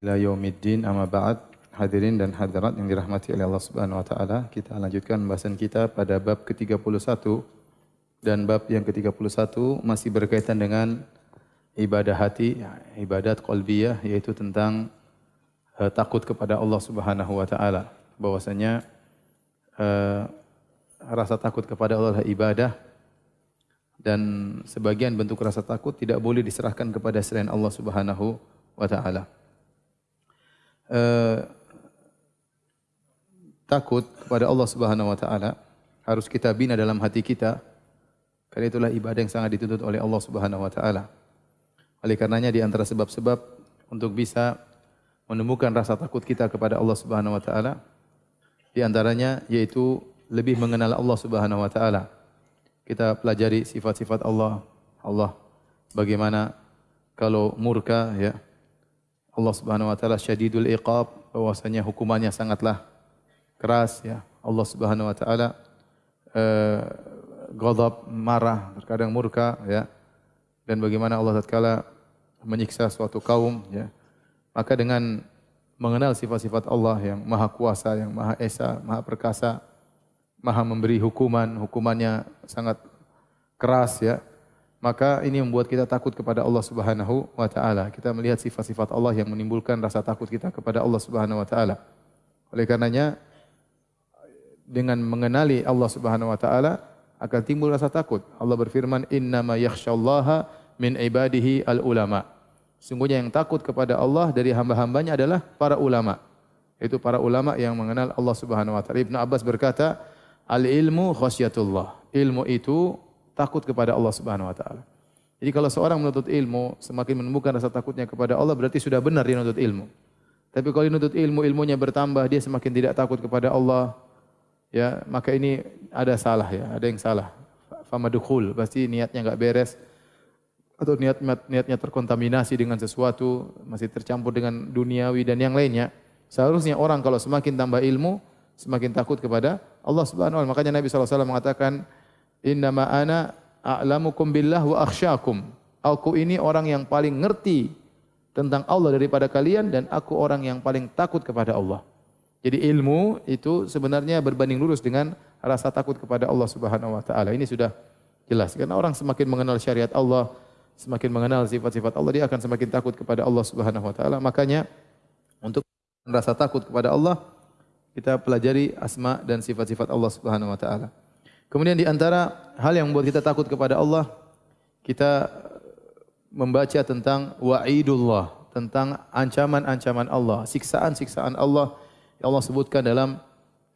ila yaumiddin amma ba'd. Hadirin dan hadirat yang dirahmati oleh Allah Subhanahu wa taala kita lanjutkan pembahasan kita pada bab ke-31 dan bab yang ke-31 masih berkaitan dengan ibadah hati ibadat qalbiyah yaitu tentang uh, takut kepada Allah Subhanahu wa taala. Bahwasanya uh, rasa takut kepada Allah adalah ibadah. Dan sebagian bentuk rasa takut tidak boleh diserahkan kepada selain Allah Subhanahu wa taala. Eh, takut kepada Allah Subhanahu wa taala harus kita bina dalam hati kita. Karena itulah ibadah yang sangat dituntut oleh Allah Subhanahu wa taala. Oleh karenanya di antara sebab-sebab untuk bisa menemukan rasa takut kita kepada Allah Subhanahu wa taala di antaranya yaitu lebih mengenal Allah Subhanahu wa taala. Kita pelajari sifat-sifat Allah. Allah bagaimana kalau murka ya, Allah Subhanahu wa taala syadidul iqab bahwasanya hukumannya sangatlah keras ya. Allah Subhanahu wa taala eh ghadab, marah, terkadang murka ya. Dan bagaimana Allah tatkala menyiksa suatu kaum ya. Maka dengan mengenal sifat-sifat Allah yang Maha Kuasa, yang Maha Esa, Maha Perkasa, Maha memberi hukuman, hukumannya sangat keras ya maka ini membuat kita takut kepada Allah Subhanahu wa taala. Kita melihat sifat-sifat Allah yang menimbulkan rasa takut kita kepada Allah Subhanahu wa taala. Oleh karenanya dengan mengenali Allah Subhanahu wa taala akan timbul rasa takut. Allah berfirman, "Innama yakhsyallaha min ibadihi al-ulama." Sungguhnya yang takut kepada Allah dari hamba-hambanya adalah para ulama. Itu para ulama yang mengenal Allah Subhanahu wa taala. Ibnu Abbas berkata, "Al-ilmu khasyatullah." Ilmu itu takut kepada Allah Subhanahu wa taala. Jadi kalau seorang menuntut ilmu semakin menemukan rasa takutnya kepada Allah berarti sudah benar dia menuntut ilmu. Tapi kalau dia menuntut ilmu ilmunya bertambah dia semakin tidak takut kepada Allah ya maka ini ada salah ya, ada yang salah. Famadukhul pasti niatnya enggak beres atau niat niatnya terkontaminasi dengan sesuatu masih tercampur dengan duniawi dan yang lainnya. Seharusnya orang kalau semakin tambah ilmu semakin takut kepada Allah Subhanahu wa taala. Makanya Nabi sallallahu alaihi wasallam mengatakan Innama ana a'lamukum billah wa akhsyakum. Aku ini orang yang paling ngerti tentang Allah daripada kalian dan aku orang yang paling takut kepada Allah. Jadi ilmu itu sebenarnya berbanding lurus dengan rasa takut kepada Allah Subhanahu wa taala. Ini sudah jelas. Karena orang semakin mengenal syariat Allah, semakin mengenal sifat-sifat Allah, dia akan semakin takut kepada Allah Subhanahu wa taala. Makanya untuk rasa takut kepada Allah, kita pelajari asma dan sifat-sifat Allah Subhanahu wa taala. Kemudian di antara hal yang membuat kita takut kepada Allah, kita membaca tentang wa'idullah, tentang ancaman-ancaman Allah, siksaan-siksaan Allah yang Allah sebutkan dalam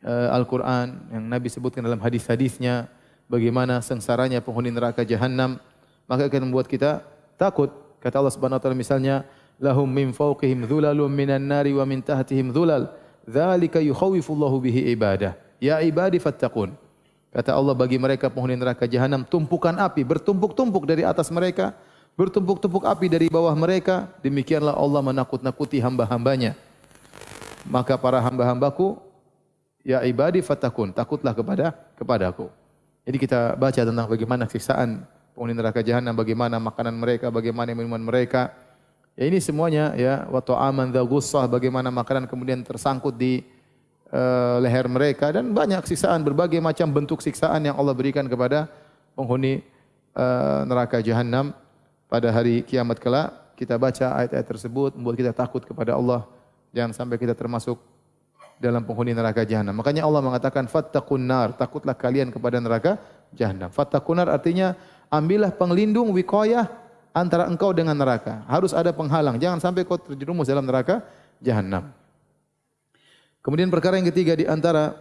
uh, Al-Quran, yang Nabi sebutkan dalam hadis-hadisnya, bagaimana sengsaranya penghuni neraka jahanam, maka akan membuat kita takut. Kata Allah Subhanahu wa taala misalnya, lahum min fawqihim dhulalun minan nari wa min tahtihim dhulal. Dzalika yukhawifullahu bihi ibadah. Ya ibadi fattaqun. Kata Allah bagi mereka penghuni neraka jahanam tumpukan api bertumpuk-tumpuk dari atas mereka, bertumpuk-tumpuk api dari bawah mereka. Demikianlah Allah menakut-nakuti hamba-hambanya. Maka para hamba-hambaku, ya ibadi fatakun, takutlah kepada kepadaku. Jadi kita baca tentang bagaimana siksaan penghuni neraka jahanam, bagaimana makanan mereka, bagaimana minuman mereka. Ya ini semuanya ya wa ta'aman dza bagaimana makanan kemudian tersangkut di uh, leher mereka dan banyak siksaan berbagai macam bentuk siksaan yang Allah berikan kepada penghuni uh, neraka jahanam pada hari kiamat kelak kita baca ayat-ayat tersebut membuat kita takut kepada Allah. Jangan sampai kita termasuk dalam penghuni neraka jahanam makanya Allah mengatakan fattaqun nar takutlah kalian kepada neraka jahanam fattaqun nar artinya ambillah penglindung wiqayah antara engkau dengan neraka. Harus ada penghalang. Jangan sampai kau terjerumus dalam neraka jahanam Kemudian perkara yang ketiga di antara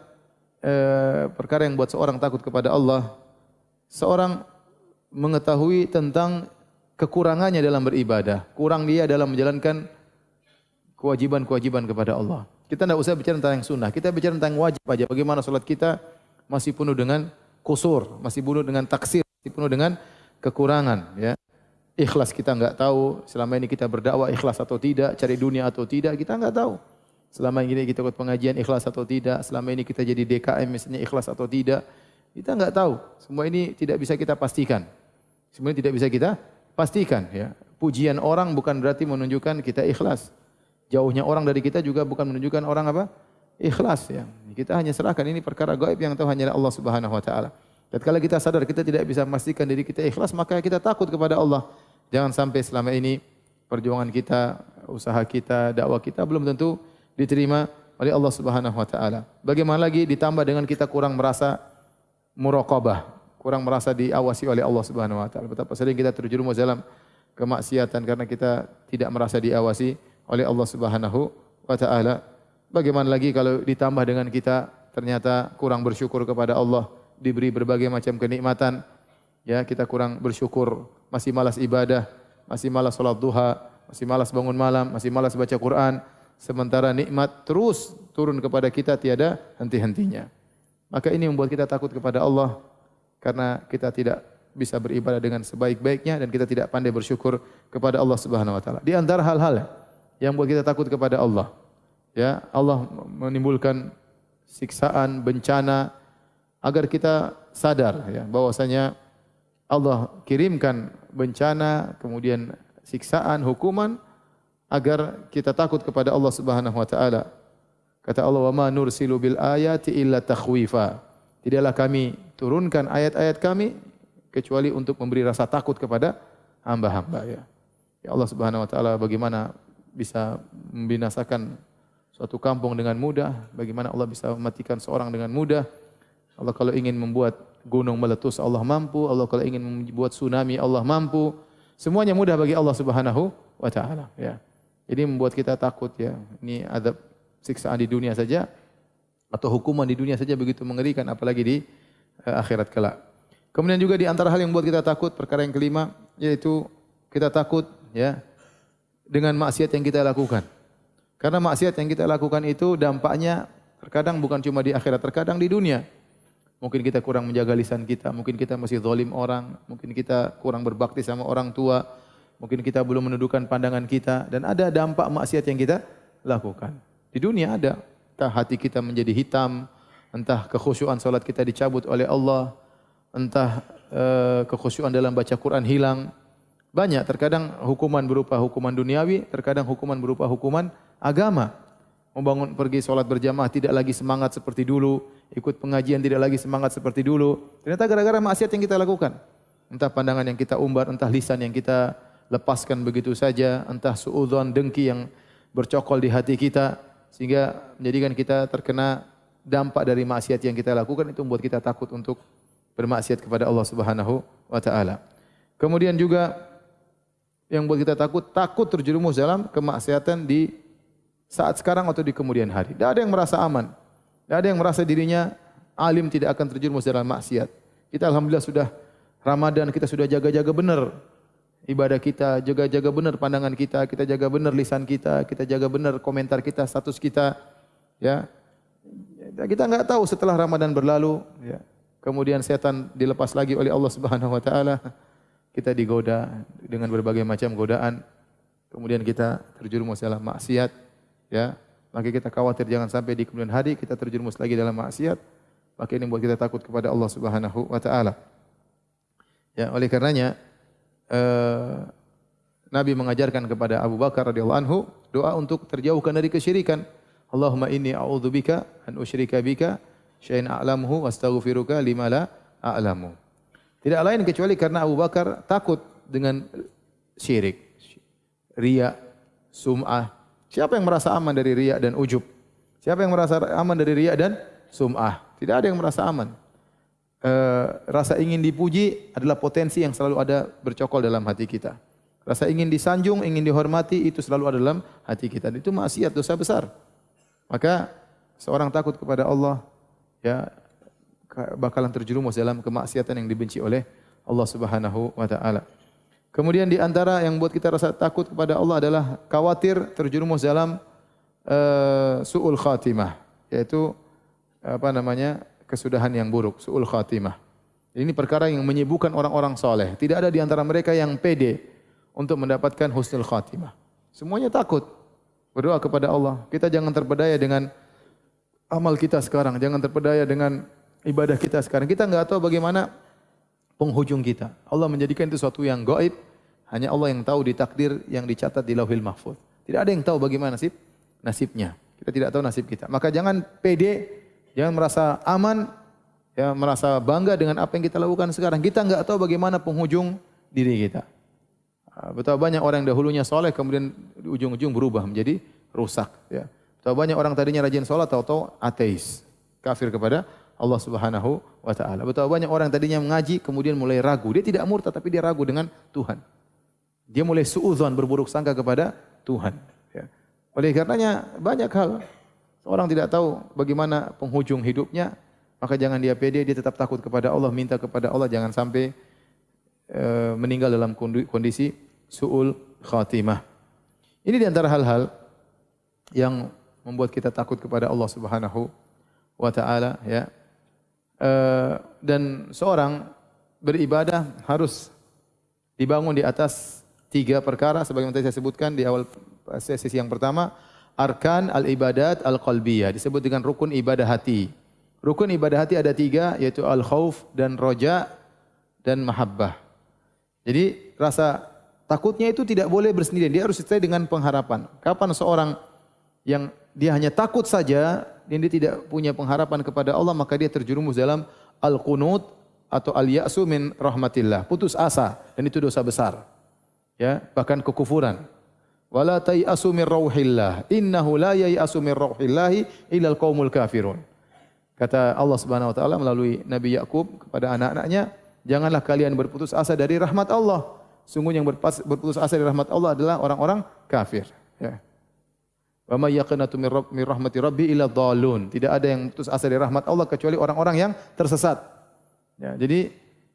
eh, perkara yang buat seorang takut kepada Allah, seorang mengetahui tentang kekurangannya dalam beribadah, kurang dia dalam menjalankan kewajiban-kewajiban kepada Allah. Kita tidak usah bicara tentang yang sunnah, kita bicara tentang wajib saja. Bagaimana solat kita masih penuh dengan kusur, masih penuh dengan taksir, masih penuh dengan kekurangan. Ya. Ikhlas kita enggak tahu, selama ini kita berdakwah ikhlas atau tidak, cari dunia atau tidak, kita enggak tahu. Selama ini kita ikut pengajian ikhlas atau tidak, selama ini kita jadi DKM misalnya ikhlas atau tidak, kita enggak tahu. Semua ini tidak bisa kita pastikan. Semua tidak bisa kita pastikan. Ya. Pujian orang bukan berarti menunjukkan kita ikhlas. jauhnya orang dari kita juga bukan menunjukkan orang apa? Ikhlas ya. Kita hanya serahkan ini perkara gaib yang tahu hanya Allah Subhanahu wa taala. Dan kalau kita sadar kita tidak bisa memastikan diri kita ikhlas, maka kita takut kepada Allah. Jangan sampai selama ini perjuangan kita, usaha kita, dakwah kita belum tentu diterima oleh Allah Subhanahu wa taala. Bagaimana lagi ditambah dengan kita kurang merasa muraqabah, kurang merasa diawasi oleh Allah Subhanahu wa taala. Betapa sering kita terjerumus dalam kemaksiatan karena kita tidak merasa diawasi oleh Allah Subhanahu wa taala. Bagaimana lagi kalau ditambah dengan kita ternyata kurang bersyukur kepada Allah, diberi berbagai macam kenikmatan, ya kita kurang bersyukur, masih malas ibadah, masih malas salat duha, masih malas bangun malam, masih malas baca Quran, sementara nikmat terus turun kepada kita tiada henti-hentinya. Maka ini membuat kita takut kepada Allah karena kita tidak bisa beribadah dengan sebaik-baiknya dan kita tidak pandai bersyukur kepada Allah Subhanahu wa taala. Di antara hal-hal yang membuat kita takut kepada Allah, ya Allah menimbulkan siksaan bencana agar kita sadar ya bahwasanya Allah kirimkan bencana kemudian siksaan hukuman agar kita takut kepada Allah Subhanahu wa taala kata Allah wa ma nursilu bil ayati illa takhwifa tidaklah kami turunkan ayat-ayat kami kecuali untuk memberi rasa takut kepada hamba-hamba ya ya Allah Subhanahu wa taala bagaimana bisa membinasakan suatu kampung dengan mudah, bagaimana Allah bisa mematikan seorang dengan mudah. Allah kalau ingin membuat gunung meletus, Allah mampu. Allah kalau ingin membuat tsunami, Allah mampu. Semuanya mudah bagi Allah Subhanahu wa taala, ya. Jadi membuat kita takut ya. Ini adab siksaan di dunia saja atau hukuman di dunia saja begitu mengerikan apalagi di uh, akhirat kelak. Kemudian juga di antara hal yang membuat kita takut perkara yang kelima yaitu kita takut ya dengan maksiat yang kita lakukan. Karena maksiat yang kita lakukan itu dampaknya terkadang bukan cuma di akhirat, terkadang di dunia. Mungkin kita kurang menjaga lisan kita, mungkin kita masih zalim orang, mungkin kita kurang berbakti sama orang tua, mungkin kita belum menundukkan pandangan kita dan ada dampak maksiat yang kita lakukan. Di dunia ada, entah hati kita menjadi hitam, entah kekhusyuan salat kita dicabut oleh Allah, entah uh, kekhusyuan dalam baca Quran hilang. Banyak terkadang hukuman berupa hukuman duniawi, terkadang hukuman berupa hukuman agama. Membangun pergi solat berjamaah tidak lagi semangat seperti dulu. Ikut pengajian tidak lagi semangat seperti dulu. Ternyata gara-gara maksiat yang kita lakukan. Entah pandangan yang kita umbar, entah lisan yang kita lepaskan begitu saja. Entah suudhan dengki yang bercokol di hati kita. Sehingga menjadikan kita terkena dampak dari maksiat yang kita lakukan. Itu membuat kita takut untuk bermaksiat kepada Allah Subhanahu wa taala. Kemudian juga yang membuat kita takut, takut terjerumus dalam kemaksiatan di saat sekarang atau di kemudian hari. Tidak ada yang merasa aman. Tidak ada yang merasa dirinya alim tidak akan terjerumus dalam maksiat. Kita Alhamdulillah sudah Ramadan, kita sudah jaga-jaga benar ibadah kita, jaga-jaga benar pandangan kita, kita jaga benar lisan kita, kita jaga benar komentar kita, status kita. Ya, kita enggak tahu setelah Ramadan berlalu, ya, kemudian setan dilepas lagi oleh Allah Subhanahu Wa Taala, kita digoda dengan berbagai macam godaan, kemudian kita terjerumus dalam maksiat ya. Maka kita khawatir jangan sampai di kemudian hari kita terjerumus lagi dalam maksiat. Maka ini membuat kita takut kepada Allah Subhanahu wa taala. Ya oleh karenanya uh, Nabi mengajarkan kepada Abu Bakar radhiyallahu anhu doa untuk terjauhkan dari kesyirikan Allahumma inni a'udzubika an usyrika bika syai'an a'lamuhu wastaghfiruka lima la a'lamu tidak lain kecuali karena Abu Bakar takut dengan syirik riya sum'ah Siapa yang merasa aman dari riak dan ujub? Siapa yang merasa aman dari riak dan sum'ah? Tidak ada yang merasa aman. E, rasa ingin dipuji adalah potensi yang selalu ada bercokol dalam hati kita. Rasa ingin disanjung, ingin dihormati itu selalu ada dalam hati kita. Itu maksiat dosa besar. Maka seorang takut kepada Allah ya bakalan terjerumus dalam kemaksiatan yang dibenci oleh Allah Subhanahu wa taala. Kemudian di antara yang buat kita rasa takut kepada Allah adalah khawatir terjerumus dalam uh, su'ul khatimah. Yaitu apa namanya kesudahan yang buruk, su'ul khatimah. Ini perkara yang menyibukkan orang-orang soleh. Tidak ada di antara mereka yang pede untuk mendapatkan husnul khatimah. Semuanya takut. Berdoa kepada Allah. Kita jangan terpedaya dengan amal kita sekarang. Jangan terpedaya dengan ibadah kita sekarang. Kita enggak tahu bagaimana penghujung kita. Allah menjadikan itu sesuatu yang gaib, hanya Allah yang tahu di takdir yang dicatat di Lauhil Mahfuz. Tidak ada yang tahu bagaimana nasib nasibnya. Kita tidak tahu nasib kita. Maka jangan pede, jangan merasa aman, ya merasa bangga dengan apa yang kita lakukan sekarang. Kita enggak tahu bagaimana penghujung diri kita. Ah, betapa banyak orang yang dahulunya soleh kemudian di ujung-ujung berubah menjadi rusak. Ya. Betapa banyak orang tadinya rajin sholat tahu-tahu ateis, kafir kepada Allah Subhanahu wa taala. Betapa banyak orang tadinya mengaji kemudian mulai ragu. Dia tidak murtad tapi dia ragu dengan Tuhan. Dia mulai suudzon berburuk sangka kepada Tuhan. Oleh karenanya banyak hal seorang tidak tahu bagaimana penghujung hidupnya, maka jangan dia pede, dia tetap takut kepada Allah, minta kepada Allah jangan sampai uh, meninggal dalam kondisi suul khatimah. Ini di antara hal-hal yang membuat kita takut kepada Allah Subhanahu wa taala ya. Uh, dan seorang beribadah harus dibangun di atas tiga perkara sebagaimana tadi saya sebutkan di awal sesi yang pertama, arkan al-ibadat al-qalbiyah. Disebut dengan rukun ibadah hati. Rukun ibadah hati ada tiga, yaitu al-khawf dan roja dan mahabbah. Jadi rasa takutnya itu tidak boleh bersendirian. Dia harus sesuai dengan pengharapan. Kapan seorang yang dia hanya takut saja dan dia tidak punya pengharapan kepada Allah, maka dia terjerumus dalam al-qunut atau al-ya'su min rahmatillah. Putus asa. Dan itu dosa besar. Ya, bahkan kekufuran wala tayasu min rauhillah. Innahu la yayasu min rauhillahi illa alqaumul kafirun. Kata Allah Subhanahu wa taala melalui Nabi Yakub kepada anak-anaknya janganlah kalian berputus asa dari rahmat Allah. Sungguh yang berputus asa dari rahmat Allah adalah orang-orang kafir. Ya. Wa may yaqnatu min rahmati rabbi illa dhalun. Tidak ada yang putus asa dari rahmat Allah kecuali orang-orang yang tersesat. Ya jadi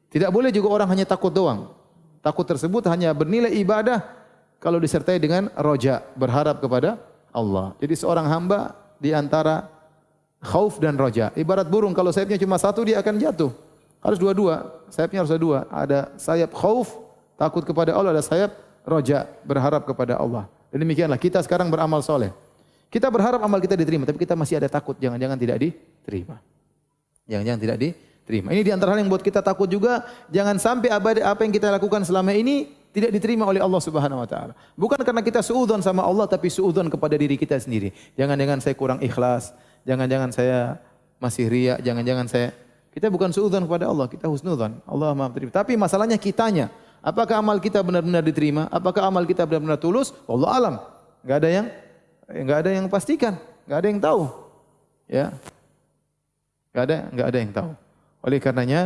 tidak boleh juga orang hanya takut doang. Takut tersebut hanya bernilai ibadah kalau disertai dengan roja, berharap kepada Allah. Jadi seorang hamba di antara khauf dan roja. Ibarat burung, kalau sayapnya cuma satu, dia akan jatuh. Harus dua-dua. Sayapnya harus dua. Ada sayap khauf, takut kepada Allah. Ada sayap roja, berharap kepada Allah. Dan demikianlah, kita sekarang beramal soleh. Kita berharap amal kita diterima, tapi kita masih ada takut. Jangan-jangan tidak diterima. Jangan-jangan tidak diterima. Ini di antara hal yang buat kita takut juga. Jangan sampai apa yang kita lakukan selama ini tidak diterima oleh Allah Subhanahu wa taala. Bukan karena kita suudzon sama Allah tapi suudzon kepada diri kita sendiri. Jangan-jangan saya kurang ikhlas, jangan-jangan saya masih riya, jangan-jangan saya kita bukan suudzon kepada Allah, kita husnudzon. Allah Maha terima. Tapi masalahnya kitanya, apakah amal kita benar-benar diterima? Apakah amal kita benar-benar tulus? Allah alam. Enggak ada yang enggak ada yang pastikan, enggak ada yang tahu. Ya. Enggak ada enggak ada yang tahu. Oleh karenanya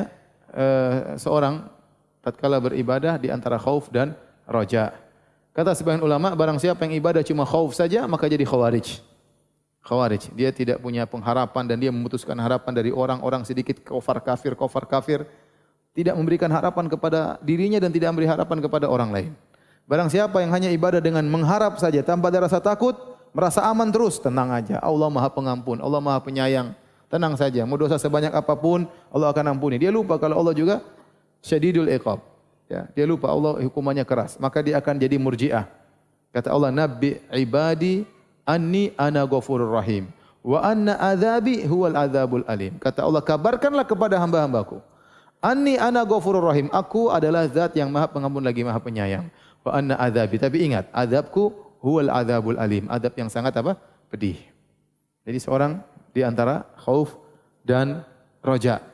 uh, seorang tatkala beribadah di antara khauf dan roja. Kata sebagian ulama, barang siapa yang ibadah cuma khauf saja, maka jadi khawarij. Khawarij. Dia tidak punya pengharapan dan dia memutuskan harapan dari orang-orang sedikit kafir kafir, kafir kafir. Tidak memberikan harapan kepada dirinya dan tidak memberi harapan kepada orang lain. Barang siapa yang hanya ibadah dengan mengharap saja tanpa ada rasa takut, merasa aman terus, tenang aja. Allah maha pengampun, Allah maha penyayang. Tenang saja, mau dosa sebanyak apapun, Allah akan ampuni. Dia lupa kalau Allah juga syadidul iqab. Ya, dia lupa Allah hukumannya keras, maka dia akan jadi murjiah. Kata Allah, "Nabbi ibadi anni ana ghafurur rahim wa anna adzabi huwal adzabul alim." Kata Allah, kabarkanlah kepada hamba-hambaku, "Anni ana ghafurur rahim." Aku adalah zat yang Maha Pengampun lagi Maha Penyayang. Wa anna adzabi. Tapi ingat, azabku huwal adzabul alim. Azab yang sangat apa? Pedih. Jadi seorang di antara khauf dan roja.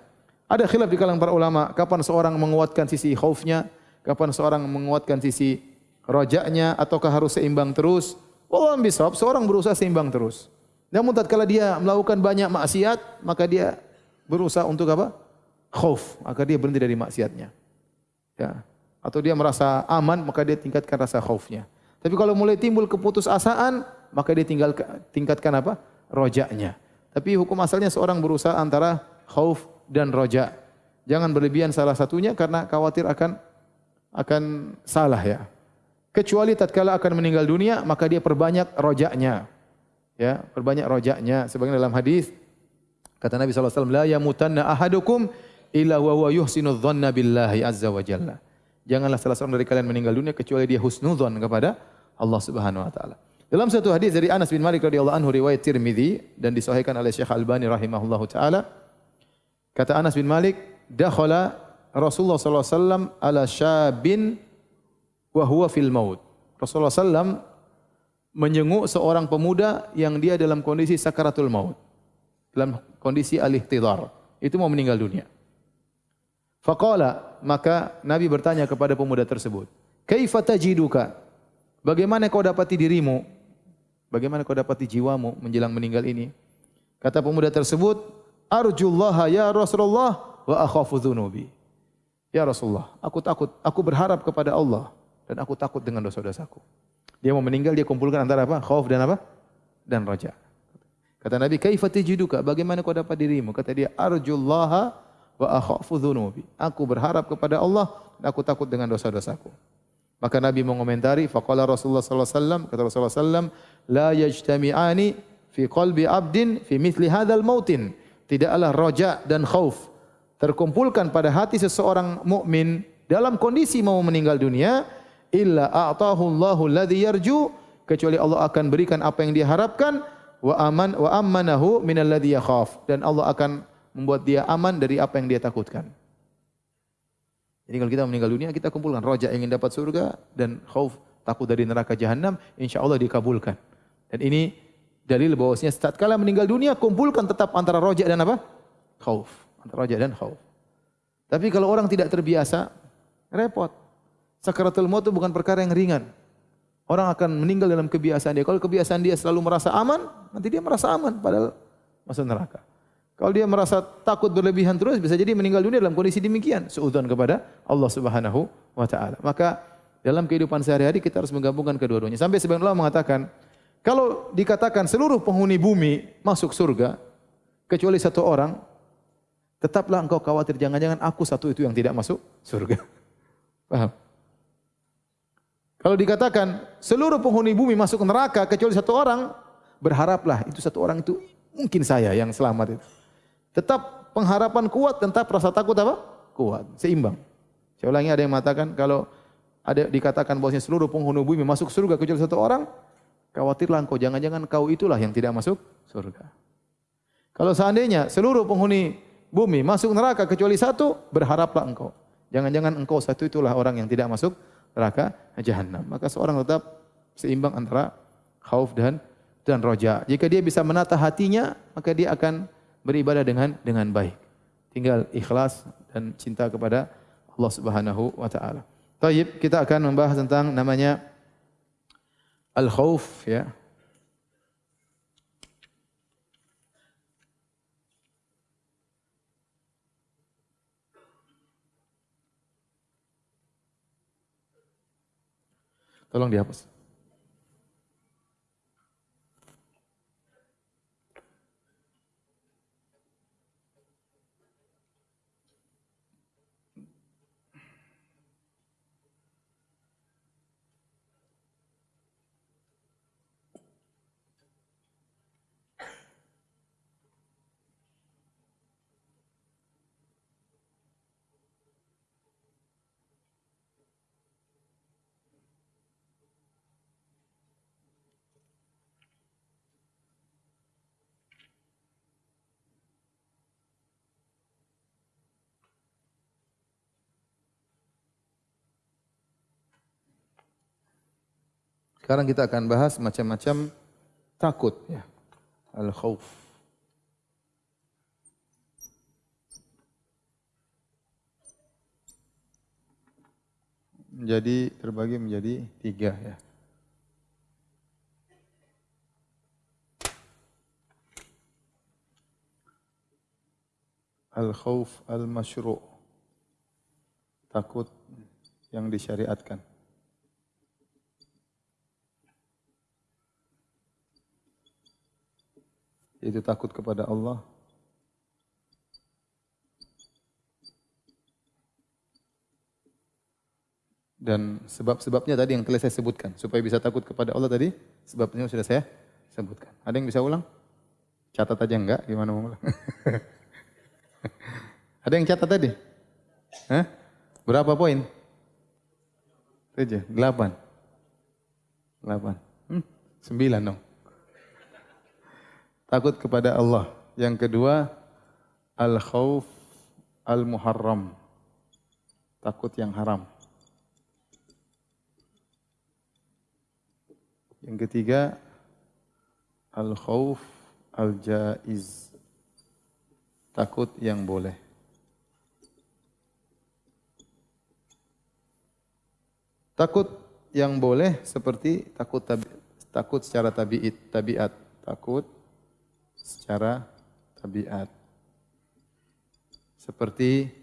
Ada khilaf di kalangan para ulama, kapan seorang menguatkan sisi khaufnya, kapan seorang menguatkan sisi rojaknya, ataukah harus seimbang terus. Wallah bisawab, seorang berusaha seimbang terus. Namun tatkala dia melakukan banyak maksiat, maka dia berusaha untuk apa? Khauf, maka dia berhenti dari maksiatnya. Ya. Atau dia merasa aman, maka dia tingkatkan rasa khaufnya. Tapi kalau mulai timbul keputusasaan, maka dia tinggal tingkatkan apa? Rojaknya. Tapi hukum asalnya seorang berusaha antara khauf dan roja. Jangan berlebihan salah satunya karena khawatir akan akan salah ya. Kecuali tatkala akan meninggal dunia maka dia perbanyak rojaknya. Ya, perbanyak rojaknya sebagaimana dalam hadis kata Nabi wasallam la yamutanna ahadukum illa wa huwa yuhsinu dhanna billahi azza wa jalla. Janganlah salah seorang dari kalian meninggal dunia kecuali dia husnudzon kepada Allah Subhanahu wa taala. Dalam satu hadis dari Anas bin Malik radhiyallahu anhu riwayat Tirmizi dan disahihkan oleh Syekh Albani rahimahullahu taala Kata Anas bin Malik, dakhala Rasulullah sallallahu alaihi wasallam ala syabin wa huwa fil maut. Rasulullah sallam menjenguk seorang pemuda yang dia dalam kondisi sakaratul maut. Dalam kondisi alih tidar. Itu mau meninggal dunia. Faqala, maka Nabi bertanya kepada pemuda tersebut. Kaifa tajiduka? Bagaimana kau dapati dirimu? Bagaimana kau dapati jiwamu menjelang meninggal ini? Kata pemuda tersebut, Arjullaha ya Rasulullah wa akhafu dhunubi. Ya Rasulullah, aku takut, aku berharap kepada Allah dan aku takut dengan dosa-dosaku. Dia mau meninggal, dia kumpulkan antara apa? Khauf dan apa? Dan raja. Kata Nabi, kaifa tajiduka? Bagaimana kau dapat dirimu? Kata dia, arjullaha wa akhafu dhunubi. Aku berharap kepada Allah dan aku takut dengan dosa-dosaku. Maka Nabi mengomentari, faqala Rasulullah sallallahu alaihi wasallam, kata Rasulullah sallam, la yajtami'ani fi qalbi 'abdin fi mithli hadzal mautin. Tidaklah raja dan khauf terkumpulkan pada hati seseorang mukmin dalam kondisi mau meninggal dunia illa a'tahu Allahu alladhi yarju kecuali Allah akan berikan apa yang dia harapkan wa aman wa amanahu min alladhi yakhaf dan Allah akan membuat dia aman dari apa yang dia takutkan. Jadi kalau kita meninggal dunia kita kumpulkan roja ingin dapat surga dan khauf takut dari neraka jahanam insyaallah dikabulkan. Dan ini dalil bahwasanya setiap kala meninggal dunia kumpulkan tetap antara roja dan apa? Khauf. Antara roja dan khauf. Tapi kalau orang tidak terbiasa repot. Sakaratul maut itu bukan perkara yang ringan. Orang akan meninggal dalam kebiasaan dia. Kalau kebiasaan dia selalu merasa aman, nanti dia merasa aman padahal masuk neraka. Kalau dia merasa takut berlebihan terus, bisa jadi meninggal dunia dalam kondisi demikian. Seudon kepada Allah subhanahu wa ta'ala. Maka dalam kehidupan sehari-hari kita harus menggabungkan kedua-duanya. Sampai sebagian Allah mengatakan, kalau dikatakan seluruh penghuni bumi masuk surga, kecuali satu orang, tetaplah engkau khawatir jangan-jangan aku satu itu yang tidak masuk surga. Paham? Kalau dikatakan seluruh penghuni bumi masuk neraka kecuali satu orang, berharaplah itu satu orang itu mungkin saya yang selamat itu. Tetap pengharapan kuat, tetap rasa takut apa? Kuat, seimbang. Saya ulangi ada yang mengatakan kalau ada dikatakan bahwasanya seluruh penghuni bumi masuk surga kecuali satu orang, khawatirlah engkau jangan-jangan kau itulah yang tidak masuk surga. Kalau seandainya seluruh penghuni bumi masuk neraka kecuali satu, berharaplah engkau. Jangan-jangan engkau satu itulah orang yang tidak masuk neraka jahanam. Maka seorang tetap seimbang antara khauf dan dan roja. Jika dia bisa menata hatinya, maka dia akan beribadah dengan dengan baik. Tinggal ikhlas dan cinta kepada Allah Subhanahu wa taala. Baik, kita akan membahas tentang namanya al-khauf ya. Tolong dihapus. Sekarang kita akan bahas macam-macam takut ya. Al-khauf. Menjadi terbagi menjadi tiga ya. Al-khauf al-masyru' takut yang disyariatkan. Itu takut kepada Allah. Dan sebab-sebabnya tadi yang telah saya sebutkan. Supaya bisa takut kepada Allah tadi, sebabnya sudah saya sebutkan. Ada yang bisa ulang? Catat aja enggak? Gimana mau ulang? Ada yang catat tadi? Hah? Berapa poin? Tujuh, delapan. Delapan. Hmm, sembilan dong takut kepada Allah. Yang kedua, al-khauf al-muharram. Takut yang haram. Yang ketiga al-khauf al-jaiz. Takut yang boleh. Takut yang boleh seperti takut tabi, takut secara tabiat, tabiat, takut secara tabiat. Seperti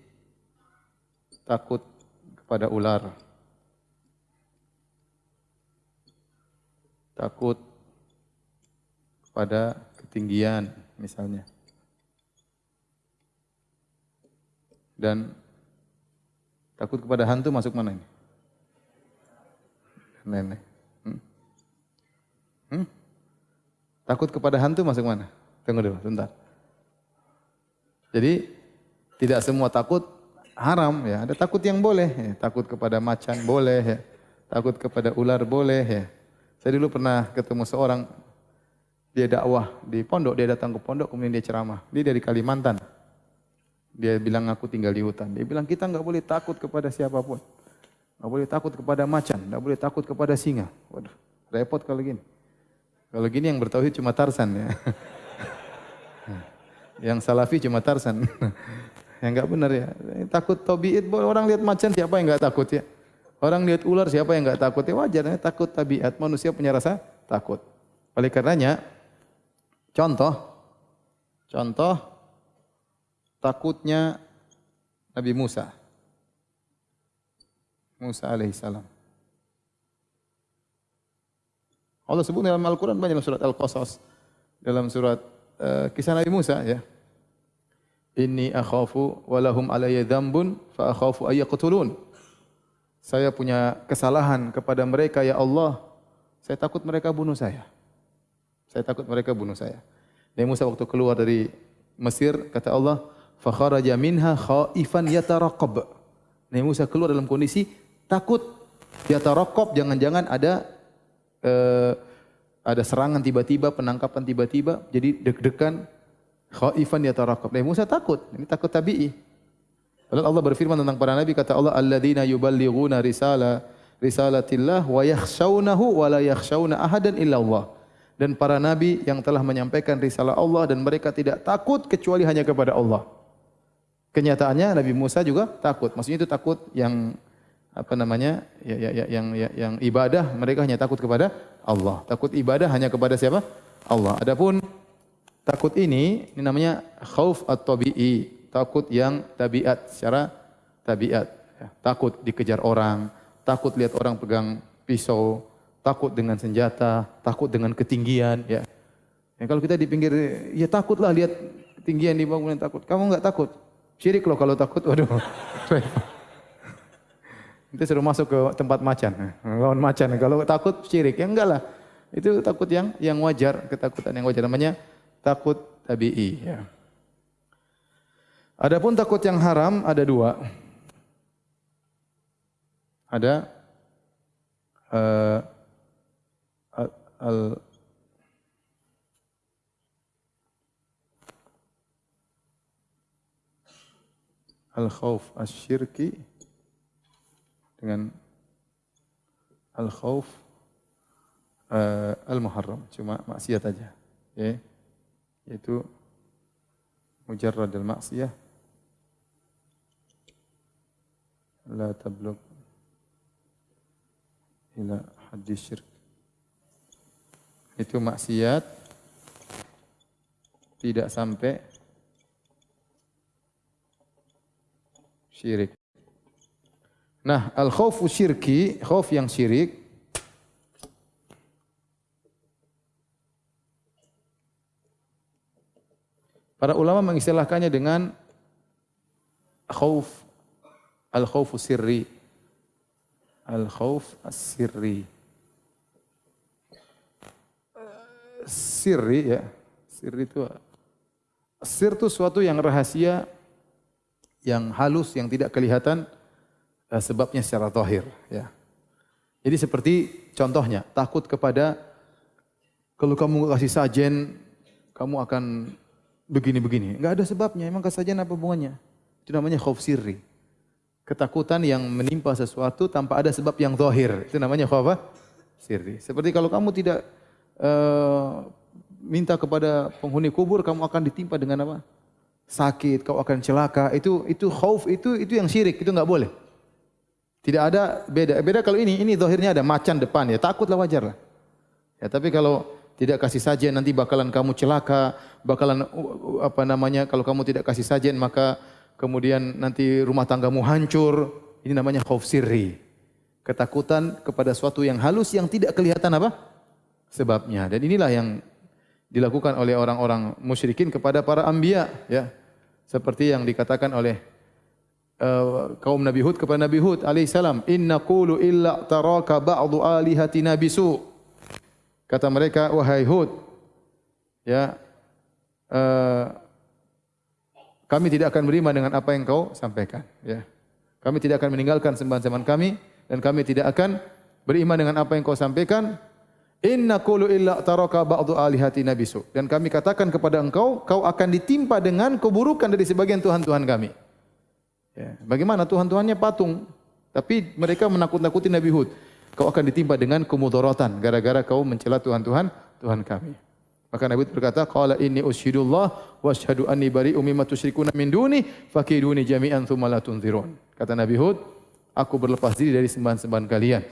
takut kepada ular. Takut kepada ketinggian misalnya. Dan takut kepada hantu masuk mana ini? nenek. Hmm? Hmm? Takut kepada hantu masuk mana? Tunggu dulu, sebentar. Jadi tidak semua takut haram ya. Ada takut yang boleh, ya. takut kepada macan boleh, ya. takut kepada ular boleh. Ya. Saya dulu pernah ketemu seorang dia dakwah di pondok, dia datang ke pondok kemudian dia ceramah. Dia dari Kalimantan. Dia bilang aku tinggal di hutan. Dia bilang kita enggak boleh takut kepada siapapun. Tak boleh takut kepada macan, tak boleh takut kepada singa. Waduh, repot kalau gini. Kalau gini yang bertauhid cuma Tarsan ya. yang salafi cuma Tarsan. yang enggak benar ya. Takut tabiat, orang lihat macan siapa yang enggak takut ya? Orang lihat ular siapa yang enggak takut ya? Wajar ya, takut tabiat. Manusia punya rasa takut. Oleh karenanya, contoh, contoh takutnya Nabi Musa. Musa alaihissalam. Allah sebut dalam Al-Quran banyak surat Al-Qasas. Dalam surat uh, kisah Nabi Musa. ya. Inni akhafu walahum alayya dhambun fa akhafu ayyaqtulun. Saya punya kesalahan kepada mereka ya Allah. Saya takut mereka bunuh saya. Saya takut mereka bunuh saya. Nabi Musa waktu keluar dari Mesir kata Allah, "Fa kharaja minha khaifan yataraqab." Nabi Musa keluar dalam kondisi takut tarokop jangan-jangan ada uh, ada serangan tiba-tiba penangkapan tiba-tiba jadi deg-degan khaifan dia tarokop Nabi Musa takut ini takut tabii Lalu Allah berfirman tentang para nabi kata Allah alladzina yuballighuna risala risalatillah wa yakhshawnahu wa la yakhshawna ahadan illa Allah dan para nabi yang telah menyampaikan risalah Allah dan mereka tidak takut kecuali hanya kepada Allah. Kenyataannya Nabi Musa juga takut. Maksudnya itu takut yang apa namanya ya, ya, ya, yang ya, yang ibadah mereka hanya takut kepada Allah. Takut ibadah hanya kepada siapa? Allah. Adapun takut ini ini namanya khauf at-tabi'i, takut yang tabiat secara tabiat. Ya, takut dikejar orang, takut lihat orang pegang pisau, takut dengan senjata, takut dengan ketinggian. Ya. ya kalau kita di pinggir, ya takutlah lihat ketinggian di bangunan takut. Kamu enggak takut? Syirik loh kalau takut. Waduh. Itu suruh masuk ke tempat macan. Lawan macan. Kalau takut syirik, ya enggak lah. Itu takut yang yang wajar, ketakutan yang wajar. Namanya takut tabi'i. Ya. Adapun takut yang haram ada dua. Ada uh, al, al al-khawf asy-syirki dengan al-khauf uh, al-muharram cuma maksiat saja ya yaitu mujarrad al-maksiyah la tablugh ila hadis syirk. Itu maksiat tidak sampai syirik Nah, al khawfu syirki, khauf yang syirik Para ulama mengistilahkannya dengan khauf al khawfu sirri. Al khauf as-sirri. Sirri ya. Sirri itu sir itu suatu yang rahasia yang halus yang tidak kelihatan sebabnya secara zahir ya. Jadi seperti contohnya takut kepada kalau kamu kasih sajen kamu akan begini-begini. Enggak ada sebabnya. Emang sajen apa hubungannya? Itu namanya khauf sirri. Ketakutan yang menimpa sesuatu tanpa ada sebab yang zahir. Itu namanya khauf sirri. Seperti kalau kamu tidak uh, minta kepada penghuni kubur, kamu akan ditimpa dengan apa? Sakit, kau akan celaka. Itu itu khauf itu itu yang syirik, itu enggak boleh. Tidak ada beda. Beda kalau ini, ini zahirnya ada macan depan ya, takutlah wajar lah. Ya, tapi kalau tidak kasih sajian nanti bakalan kamu celaka, bakalan apa namanya kalau kamu tidak kasih sajian maka kemudian nanti rumah tanggamu hancur. Ini namanya khauf sirri ketakutan kepada suatu yang halus yang tidak kelihatan apa sebabnya dan inilah yang dilakukan oleh orang-orang musyrikin kepada para anbiya ya seperti yang dikatakan oleh uh, kaum Nabi Hud kepada Nabi Hud alaihi salam inna qulu illa taraka ba'du alihatina bisu kata mereka wahai Hud ya uh, kami tidak akan beriman dengan apa yang kau sampaikan ya kami tidak akan meninggalkan sembahan-sembahan kami dan kami tidak akan beriman dengan apa yang kau sampaikan. Inna qulu illa taraka ba'du alihati nabisu. Dan kami katakan kepada engkau, kau akan ditimpa dengan keburukan dari sebagian Tuhan-Tuhan kami. Ya. Bagaimana Tuhan-Tuhannya patung. Tapi mereka menakut-nakuti Nabi Hud. Kau akan ditimpa dengan kemudorotan. Gara-gara kau mencela Tuhan-Tuhan, Tuhan kami. Maka Nabi Hud berkata, Qala inni ushidullah wa ashadu anni bari'u mimma tusyrikuna min duni, fakiduni jami'an thumma la tunzirun. Kata Nabi Hud, aku berlepas diri dari sembahan-sembahan kalian.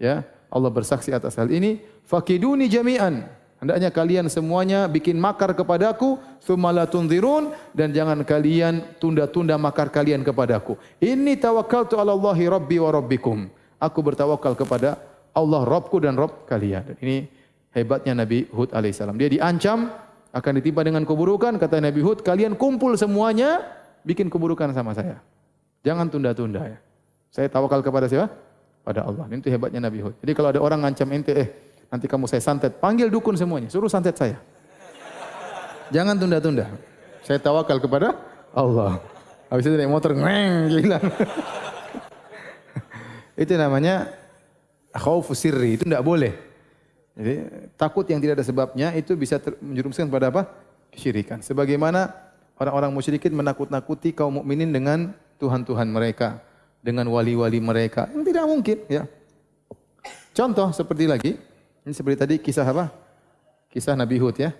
Ya, Allah bersaksi atas hal ini. Fakiduni jami'an. Hendaknya kalian semuanya bikin makar kepadaku, thumma tunzirun dan jangan kalian tunda-tunda makar kalian kepadaku. Ini tawakkaltu 'ala Allahi rabbi wa rabbikum. Aku bertawakal kepada Allah Rabbku dan Rabb kalian. Dan ini hebatnya Nabi Hud alaihissalam. Dia diancam akan ditimpa dengan keburukan. Kata Nabi Hud, kalian kumpul semuanya bikin keburukan sama saya. Jangan tunda-tunda ya. Saya tawakal kepada siapa? Pada Allah. Itu hebatnya Nabi Hud. Jadi kalau ada orang ngancam ente, eh nanti kamu saya santet, panggil dukun semuanya, suruh santet saya. Jangan tunda-tunda. Saya tawakal kepada Allah. Habis itu naik motor, ngeng, hilang. itu namanya khawfu sirri, itu tidak boleh. Jadi takut yang tidak ada sebabnya itu bisa menjerumuskan pada apa? Kesyirikan. Sebagaimana orang-orang musyrikin menakut-nakuti kaum mukminin dengan Tuhan-Tuhan mereka dengan wali-wali mereka. Yang tidak mungkin, ya. Contoh seperti lagi, ini seperti tadi kisah apa? Kisah Nabi Hud ya.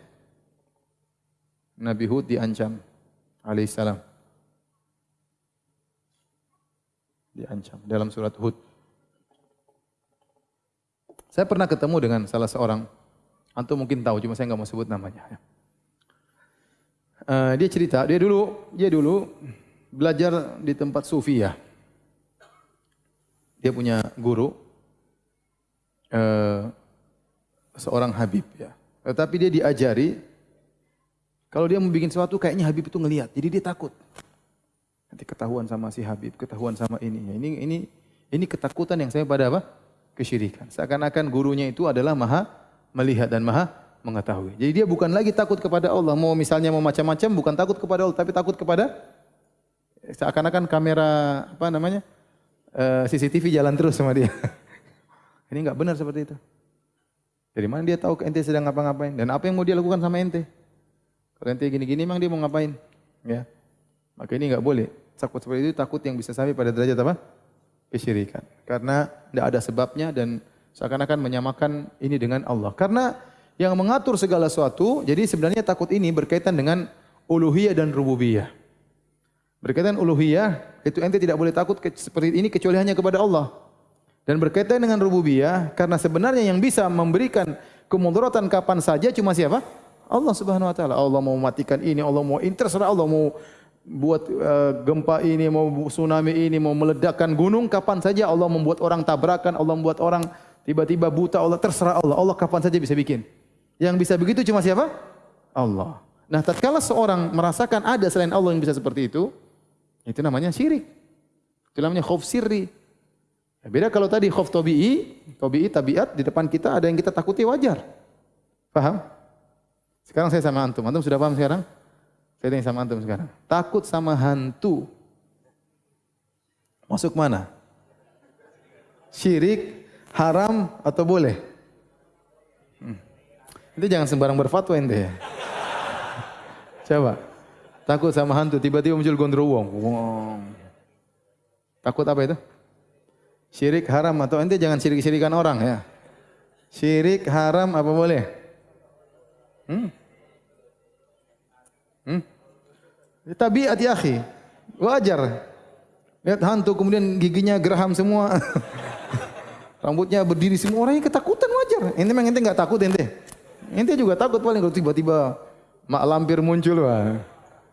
Nabi Hud diancam alaihissalam. Diancam dalam surat Hud. Saya pernah ketemu dengan salah seorang, antum mungkin tahu, cuma saya enggak mau sebut namanya. Uh, dia cerita, dia dulu, dia dulu belajar di tempat sufi ya dia punya guru uh, seorang Habib ya. Tetapi dia diajari kalau dia mau bikin sesuatu kayaknya Habib itu ngelihat, jadi dia takut. Nanti ketahuan sama si Habib, ketahuan sama ini. Ini ini ini ketakutan yang saya pada apa? Kesyirikan. Seakan-akan gurunya itu adalah maha melihat dan maha mengetahui. Jadi dia bukan lagi takut kepada Allah. Mau misalnya mau macam-macam bukan takut kepada Allah, tapi takut kepada seakan-akan kamera apa namanya? eh, CCTV jalan terus sama dia. Ini enggak benar seperti itu. Dari mana dia tahu ente sedang ngapa-ngapain dan apa yang mau dia lakukan sama ente? Kalau ente gini-gini memang dia mau ngapain? Ya. Maka ini enggak boleh. Takut seperti itu takut yang bisa sampai pada derajat apa? Kesyirikan. Karena tidak ada sebabnya dan seakan-akan menyamakan ini dengan Allah. Karena yang mengatur segala sesuatu, jadi sebenarnya takut ini berkaitan dengan uluhiyah dan rububiyah. Berkaitan uluhiyah, itu ente tidak boleh takut seperti ini kecuali hanya kepada Allah. Dan berkaitan dengan rububiyah, karena sebenarnya yang bisa memberikan kemudaratan kapan saja cuma siapa? Allah Subhanahu wa taala. Allah mau matikan ini, Allah mau terserah Allah mau buat uh, gempa ini, mau tsunami ini, mau meledakkan gunung kapan saja Allah membuat orang tabrakan, Allah membuat orang tiba-tiba buta, Allah terserah Allah. Allah kapan saja bisa bikin. Yang bisa begitu cuma siapa? Allah. Nah, tatkala seorang merasakan ada selain Allah yang bisa seperti itu, itu namanya syirik. Itu namanya khauf sirri. Beda kalau tadi khauf tabi'i, tabi'i tabiat di depan kita ada yang kita takuti wajar. Paham? Sekarang saya sama antum. Antum sudah paham sekarang? Saya tanya sama antum sekarang. Takut sama hantu. Masuk mana? Syirik, haram atau boleh? Hmm. Itu jangan sembarang berfatwa ente ya. Coba. Takut sama hantu, tiba-tiba muncul gondrowong. Takut apa itu? Syirik haram atau ente jangan syirik-syirikan orang ya. Syirik haram apa boleh? Hmm? Hmm? Tabiat ya akhi. Wajar. Lihat hantu kemudian giginya geraham semua. Rambutnya berdiri semua orang yang ketakutan wajar. Ente memang ente enggak takut ente. Ente juga takut paling kalau tiba-tiba mak lampir muncul wah.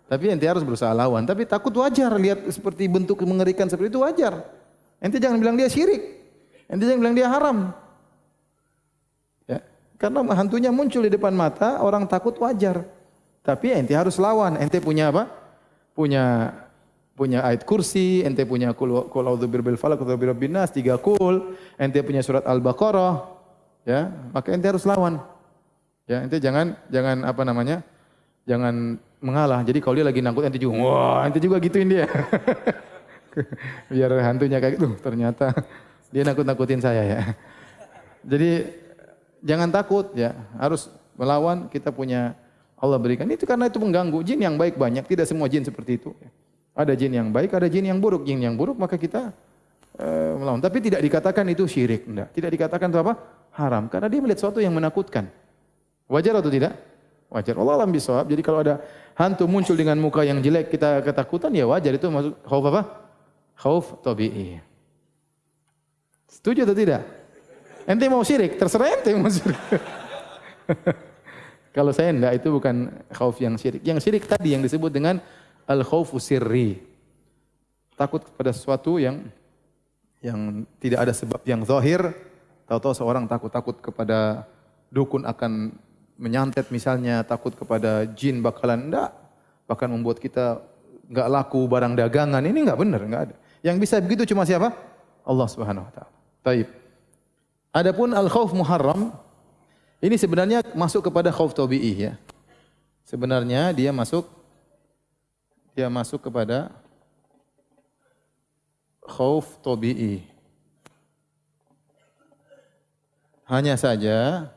Tapi ente harus berusaha lawan. Tapi takut wajar lihat seperti bentuk mengerikan seperti itu wajar. Ente jangan bilang dia syirik. Ente jangan bilang dia haram. Ya. Karena hantunya muncul di depan mata, orang takut wajar. Tapi ente harus lawan. Ente punya apa? Punya punya ayat kursi, ente punya kul kul audzubir bil falaq wa birabbin nas, tiga kul, ente punya surat Al-Baqarah, ya, maka ente harus lawan. Ya, ente jangan jangan apa namanya? Jangan mengalah. Jadi kalau dia lagi nangkut ente juga, wah, ente juga gituin dia. Biar hantunya kayak gitu, ternyata dia nakut-nakutin saya ya. Jadi jangan takut ya, harus melawan kita punya Allah berikan. Itu karena itu mengganggu jin yang baik banyak, tidak semua jin seperti itu. Ada jin yang baik, ada jin yang buruk. Jin yang buruk maka kita uh, melawan. Tapi tidak dikatakan itu syirik, enggak. Tidak dikatakan itu apa? Haram karena dia melihat sesuatu yang menakutkan. Wajar atau tidak? Wajar. Allah alam bisawab. Jadi kalau ada hantu muncul dengan muka yang jelek kita ketakutan ya wajar itu masuk khauf apa? Khauf tabi'i. Setuju atau tidak? Ente mau syirik, terserah ente mau syirik. kalau saya enggak itu bukan khauf yang syirik. Yang syirik tadi yang disebut dengan al khaufu sirri. Takut kepada sesuatu yang yang tidak ada sebab yang zahir, tahu-tahu seorang takut-takut kepada dukun akan menyantet misalnya takut kepada jin bakalan enggak bahkan membuat kita enggak laku barang dagangan ini enggak benar enggak ada yang bisa begitu cuma siapa? Allah Subhanahu wa taala. Baik adapun al khauf muharram ini sebenarnya masuk kepada khauf tabi'i ya. Sebenarnya dia masuk dia masuk kepada khauf tabi'i hanya saja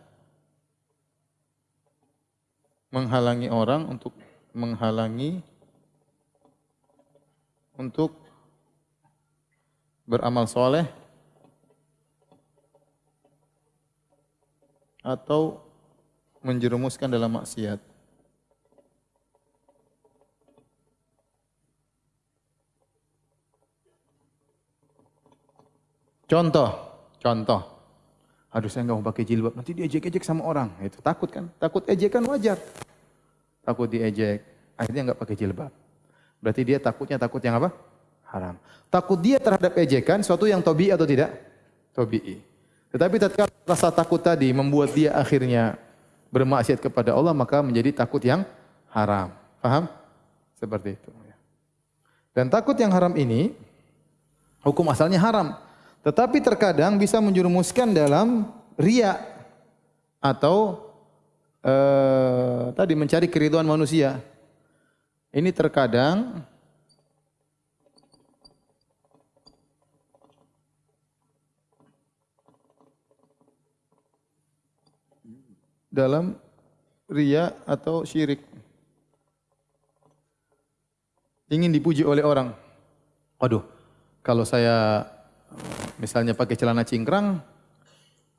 menghalangi orang untuk menghalangi untuk beramal soleh atau menjerumuskan dalam maksiat. Contoh, contoh. Aduh saya enggak mau pakai jilbab, nanti dia ejek-ejek sama orang. Itu takut kan? Takut ejekan wajar takut diejek, akhirnya enggak pakai jilbab. Berarti dia takutnya takut yang apa? Haram. Takut dia terhadap ejekan suatu yang tobi atau tidak? Tobi'i. Tetapi tatkala rasa takut tadi membuat dia akhirnya bermaksiat kepada Allah maka menjadi takut yang haram. Paham? Seperti itu. Dan takut yang haram ini hukum asalnya haram. Tetapi terkadang bisa menjerumuskan dalam riak atau uh, tadi mencari keriduan manusia. Ini terkadang dalam ria atau syirik. Ingin dipuji oleh orang. Waduh, kalau saya misalnya pakai celana cingkrang,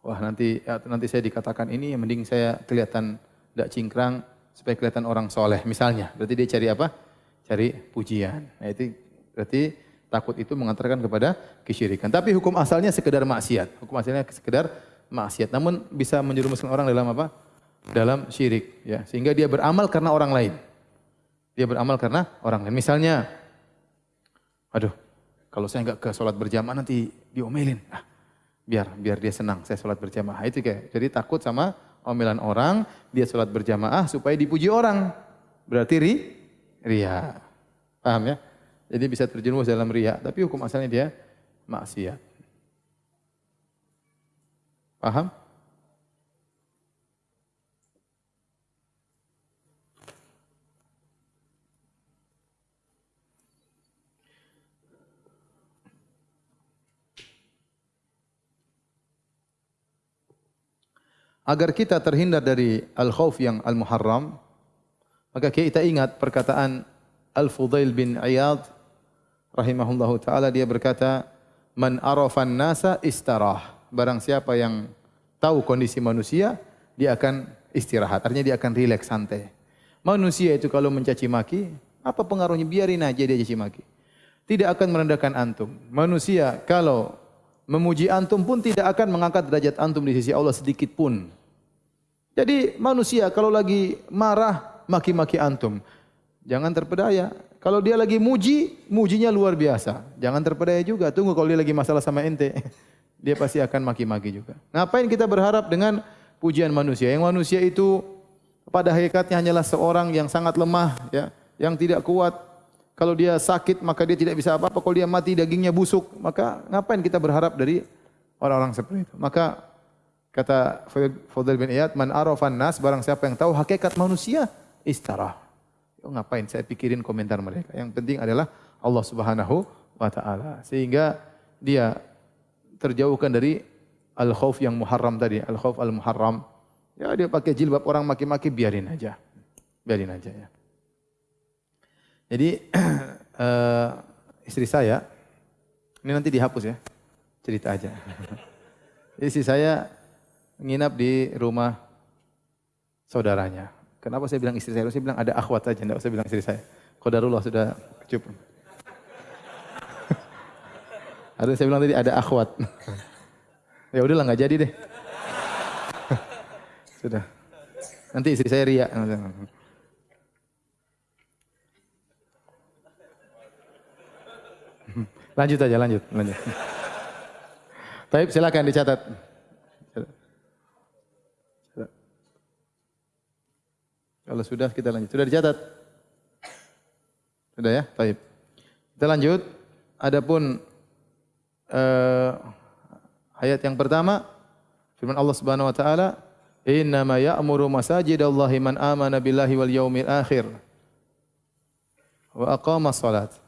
wah nanti nanti saya dikatakan ini mending saya kelihatan tidak cingkrang supaya kelihatan orang soleh misalnya. Berarti dia cari apa? Cari pujian. Nah itu berarti takut itu mengantarkan kepada kesyirikan. Tapi hukum asalnya sekedar maksiat. Hukum asalnya sekedar maksiat. Namun bisa menjerumuskan orang dalam apa? Dalam syirik. Ya. Sehingga dia beramal karena orang lain. Dia beramal karena orang lain. Misalnya, aduh, kalau saya enggak ke sholat berjamaah nanti diomelin. Ah, biar biar dia senang saya sholat berjamaah itu kayak jadi takut sama omelan orang dia sholat berjamaah supaya dipuji orang berarti ri ria paham ya jadi bisa terjerumus dalam ria tapi hukum asalnya dia maksiat paham agar kita terhindar dari al-khauf yang al-muharram, maka kita ingat perkataan Al-Fudail bin Iyad rahimahullahu taala dia berkata, "Man arafan nasa istarah." Barang siapa yang tahu kondisi manusia, dia akan istirahat. Artinya dia akan rileks santai. Manusia itu kalau mencaci maki, apa pengaruhnya? Biarin aja dia caci maki. Tidak akan merendahkan antum. Manusia kalau memuji antum pun tidak akan mengangkat derajat antum di sisi Allah sedikit pun. Jadi manusia kalau lagi marah, maki-maki antum. Jangan terpedaya. Kalau dia lagi muji, mujinya luar biasa. Jangan terpedaya juga. Tunggu kalau dia lagi masalah sama ente. Dia pasti akan maki-maki juga. Ngapain kita berharap dengan pujian manusia? Yang manusia itu pada hakikatnya hanyalah seorang yang sangat lemah, ya, yang tidak kuat. Kalau dia sakit, maka dia tidak bisa apa-apa. Kalau dia mati, dagingnya busuk. Maka ngapain kita berharap dari orang-orang seperti itu? Maka kata Fadil bin Iyad, Man arafan nas, barang siapa yang tahu hakikat manusia, istarah. Oh, ngapain saya pikirin komentar mereka. Yang penting adalah Allah Subhanahu wa taala. Sehingga dia terjauhkan dari al-khauf yang muharram tadi, al-khauf al-muharram. Ya dia pakai jilbab orang maki-maki biarin aja. Biarin aja ya. Jadi uh, istri saya ini nanti dihapus ya. Cerita aja. istri saya nginap di rumah saudaranya. Kenapa saya bilang istri saya? Saya bilang ada akhwat saja, tidak usah bilang istri saya. Qadarullah sudah kecup. ada saya bilang tadi ada akhwat. ya udahlah nggak jadi deh. sudah. Nanti istri saya ria. Lanjut aja, lanjut, lanjut. Baik, silakan dicatat. Kalau sudah kita lanjut. Sudah dicatat? Sudah ya? Baik. Kita lanjut. Adapun uh, ayat yang pertama firman Allah Subhanahu wa taala, "Inna ma ya'muru masajidallahi man amana billahi wal yaumil akhir wa aqama shalat."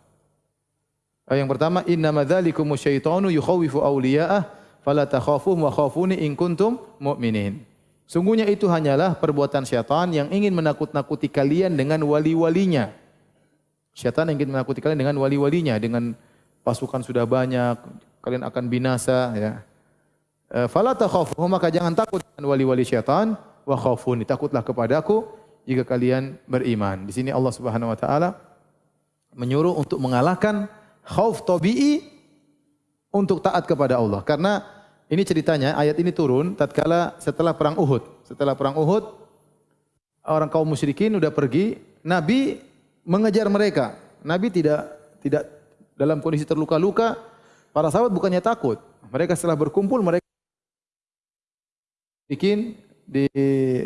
Ayat yang pertama, "Inna ma dzalikum syaitanu yukhawifu awliya'ah fala takhafuhum wa khafuni in kuntum mu'minin." Sungguhnya itu hanyalah perbuatan syaitan yang ingin menakut-nakuti kalian dengan wali-walinya. Syaitan ingin menakuti kalian dengan wali-walinya, dengan pasukan sudah banyak, kalian akan binasa. Ya. Eh, fala takhafuhum maka jangan takut dengan wali-wali syaitan, wa khafuni takutlah kepadaku jika kalian beriman. Di sini Allah Subhanahu wa taala menyuruh untuk mengalahkan khauf tabii untuk taat kepada Allah. Karena ini ceritanya, ayat ini turun tatkala setelah perang Uhud. Setelah perang Uhud, orang kaum musyrikin sudah pergi, Nabi mengejar mereka. Nabi tidak tidak dalam kondisi terluka-luka. Para sahabat bukannya takut. Mereka setelah berkumpul, mereka bikin di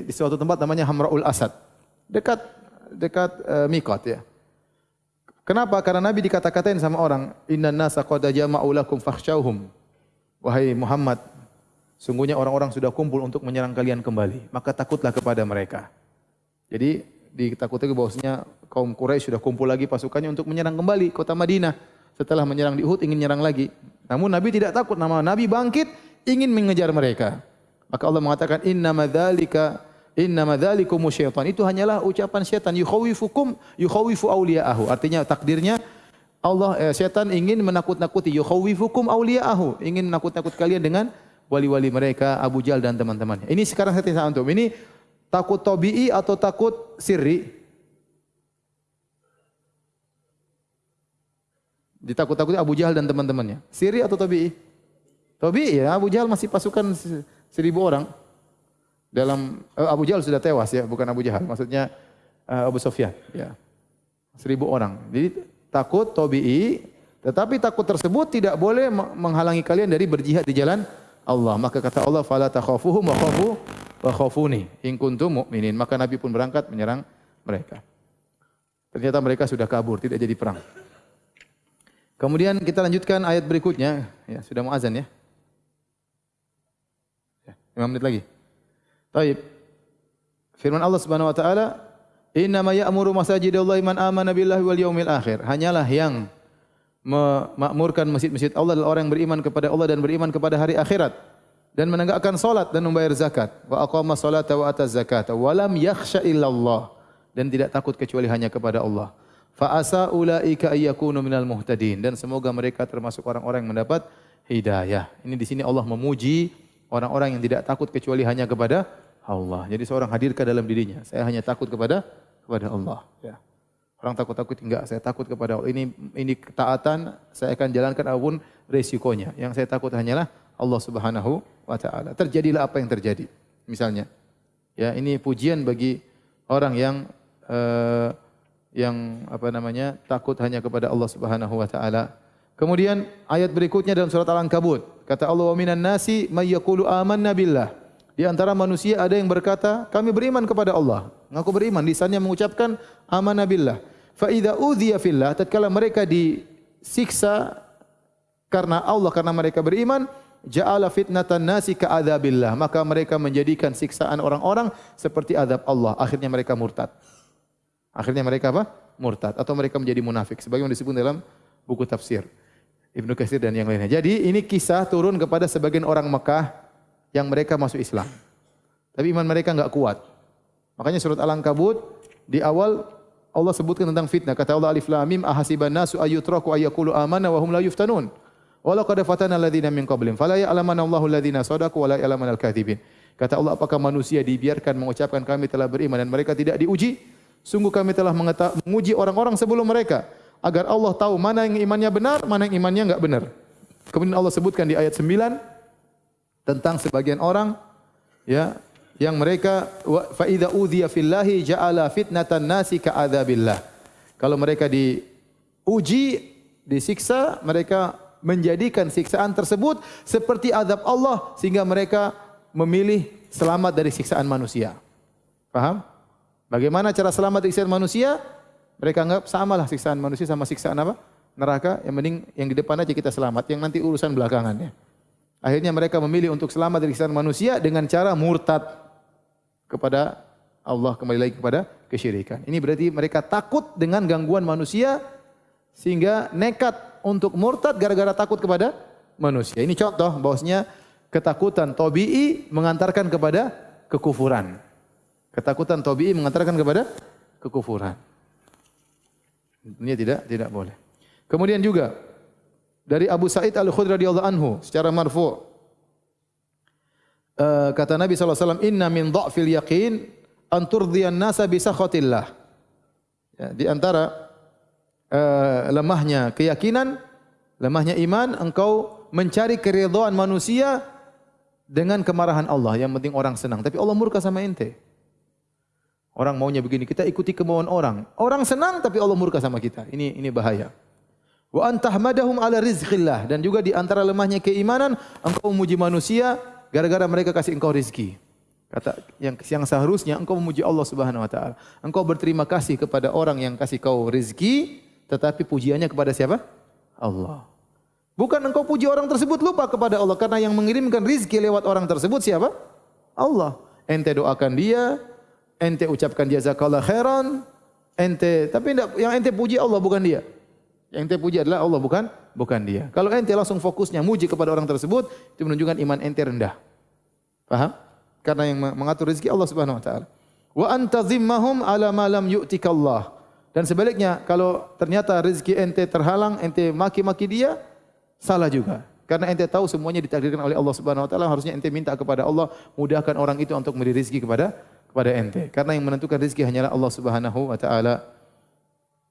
di suatu tempat namanya Hamraul Asad. Dekat dekat uh, Mikot ya. Kenapa? Karena Nabi dikata-katain sama orang, "Inna nasa qad jama'u lakum fakhshawhum." Wahai Muhammad, sungguhnya orang-orang sudah kumpul untuk menyerang kalian kembali. Maka takutlah kepada mereka. Jadi ditakuti bahwasanya kaum Quraisy sudah kumpul lagi pasukannya untuk menyerang kembali kota Madinah. Setelah menyerang di Uhud ingin menyerang lagi. Namun Nabi tidak takut. Nama Nabi bangkit ingin mengejar mereka. Maka Allah mengatakan inna madzalika inna madzalikum syaitan. Itu hanyalah ucapan syaitan yukhawifukum yukhawifu awliya'ahu. Artinya takdirnya Allah eh, setan ingin menakut-nakuti yukhawifukum awliya'ahu ingin menakut-nakut kalian dengan wali-wali mereka Abu Jal dan teman-temannya. Ini sekarang saya tanya antum, ini takut tabii atau takut sirri? Ditakut-takuti Abu Jahal dan teman-temannya. Sirri atau tabii? Tabii ya, Abu Jahal masih pasukan seribu orang. Dalam eh, Abu Jahal sudah tewas ya, bukan Abu Jahal. Maksudnya uh, Abu Sofyan ya. Seribu orang. Jadi takut tabii tetapi takut tersebut tidak boleh menghalangi kalian dari berjihad di jalan Allah. Maka kata Allah fala takhafuhum wa khafu wa khafuni. In kuntum mu'minin. Maka nabi pun berangkat menyerang mereka. Ternyata mereka sudah kabur tidak jadi perang. Kemudian kita lanjutkan ayat berikutnya. Ya sudah mau azan ya. Ya 5 menit lagi baik firman Allah Subhanahu wa taala Inna ma ya'muru masajidallahi man amana billahi wal yaumil akhir. Hanyalah yang memakmurkan masjid-masjid Allah adalah orang yang beriman kepada Allah dan beriman kepada hari akhirat dan menegakkan salat dan membayar zakat. Wa aqama salata wa ata zakat wa lam yakhsha illallah dan tidak takut kecuali hanya kepada Allah. Fa asa ulaika ayyakunu minal muhtadin dan semoga mereka termasuk orang-orang yang mendapat hidayah. Ini di sini Allah memuji orang-orang yang tidak takut kecuali hanya kepada Allah. Jadi seorang hadirkan dalam dirinya, saya hanya takut kepada kepada Allah. Ya. Orang takut-takut enggak, saya takut kepada Allah. Ini ini ketaatan saya akan jalankan apapun resikonya. Yang saya takut hanyalah Allah Subhanahu wa taala. Terjadilah apa yang terjadi. Misalnya, ya ini pujian bagi orang yang uh, yang apa namanya takut hanya kepada Allah Subhanahu wa taala. Kemudian ayat berikutnya dalam surat Al-Ankabut, kata Allah wa minan nasi may yaqulu amanna billah. Di antara manusia ada yang berkata, kami beriman kepada Allah. Mengaku beriman, lisannya mengucapkan amanna billah. Fa idza udhiya fillah tatkala mereka disiksa karena Allah karena mereka beriman ja'ala fitnatan nasi ka adzabillah maka mereka menjadikan siksaan orang-orang seperti azab Allah. Akhirnya mereka murtad. Akhirnya mereka apa? Murtad. Atau mereka menjadi munafik. Sebagaimana disebut dalam buku tafsir Ibnu Katsir dan yang lainnya jadi ini kisah turun kepada sebagian orang Mekah yang mereka masuk Islam tapi iman mereka enggak kuat makanya surat Al-Ankabut di awal Allah sebutkan tentang fitnah. Kata Allah Alif Lam Mim ahasiban nasu ayyutraku ayyakulu amana wa hum la yuftanun. Walau qad fatana alladziina min qablihim fala ya'lamanna Allahu alladziina sadaqu wa la ya'lamanna al-kadzibin. Kata Allah apakah manusia dibiarkan mengucapkan kami telah beriman dan mereka tidak diuji? Sungguh kami telah menguji orang-orang sebelum mereka agar Allah tahu mana yang imannya benar, mana yang imannya enggak benar. Kemudian Allah sebutkan di ayat 9 tentang sebagian orang ya yang mereka fa idza udhiya fillahi ja'ala fitnatan nasi ka'adzabillah. Kalau mereka diuji, disiksa, mereka menjadikan siksaan tersebut seperti azab Allah sehingga mereka memilih selamat dari siksaan manusia. Paham? Bagaimana cara selamat dari siksaan manusia? Mereka anggap samalah siksaan manusia sama siksaan apa? Neraka. Yang mending yang di depan aja kita selamat, yang nanti urusan belakangannya. Akhirnya mereka memilih untuk selamat dari siksaan manusia dengan cara murtad kepada Allah kembali lagi kepada kesyirikan. Ini berarti mereka takut dengan gangguan manusia sehingga nekat untuk murtad gara-gara takut kepada manusia. Ini contoh bahwasanya ketakutan tabii mengantarkan kepada kekufuran. Ketakutan tabii mengantarkan kepada kekufuran. Ini tidak tidak boleh. Kemudian juga dari Abu Sa'id Al-Khudri radhiyallahu anhu secara marfu' Eh, kata Nabi SAW, Inna min dha'fil yaqin anturdhiyan nasa bisakhatillah. Ya, di antara uh, lemahnya keyakinan, lemahnya iman, engkau mencari keridhaan manusia dengan kemarahan Allah. Yang penting orang senang. Tapi Allah murka sama ente. Orang maunya begini, kita ikuti kemauan orang. Orang senang tapi Allah murka sama kita. Ini ini bahaya. Wa antahmadahum ala rizqillah. Dan juga di antara lemahnya keimanan, engkau memuji manusia gara-gara mereka kasih engkau rezeki. Kata yang yang seharusnya engkau memuji Allah Subhanahu wa taala. Engkau berterima kasih kepada orang yang kasih kau rezeki, tetapi pujiannya kepada siapa? Allah. Bukan engkau puji orang tersebut lupa kepada Allah karena yang mengirimkan rezeki lewat orang tersebut siapa? Allah. Ente doakan dia, ente ucapkan jazakallah khairan, ente tapi tidak yang ente puji Allah bukan dia. Yang ente puji adalah Allah bukan bukan dia. Kalau ente langsung fokusnya muji kepada orang tersebut, itu menunjukkan iman ente rendah. Paham? Karena yang mengatur rezeki Allah Subhanahu wa taala. Wa anta zimmahum ala ma lam yu'tika Allah. Dan sebaliknya, kalau ternyata rezeki ente terhalang, ente maki-maki dia, salah juga. Karena ente tahu semuanya ditakdirkan oleh Allah Subhanahu wa taala, harusnya ente minta kepada Allah mudahkan orang itu untuk memberi rezeki kepada kepada ente. Karena yang menentukan rezeki hanyalah Allah Subhanahu wa taala.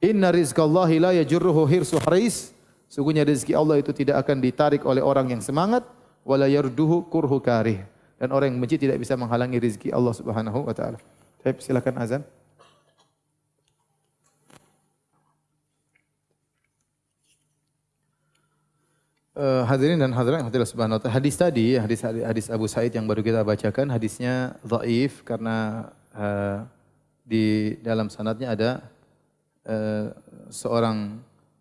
Inna rizqallahi la yajurruhu hirsu haris. Sungguhnya rezeki Allah itu tidak akan ditarik oleh orang yang semangat wala yarduhu kurhu karih. Dan orang yang benci tidak bisa menghalangi rezeki Allah Subhanahu wa taala. Baik, silakan azan. Uh, hadirin dan hadirat hadirat subhanahu wa ta'ala. Hadis tadi, hadis, hadis Abu Said yang baru kita bacakan, hadisnya dhaif karena uh, di dalam sanadnya ada Eh, seorang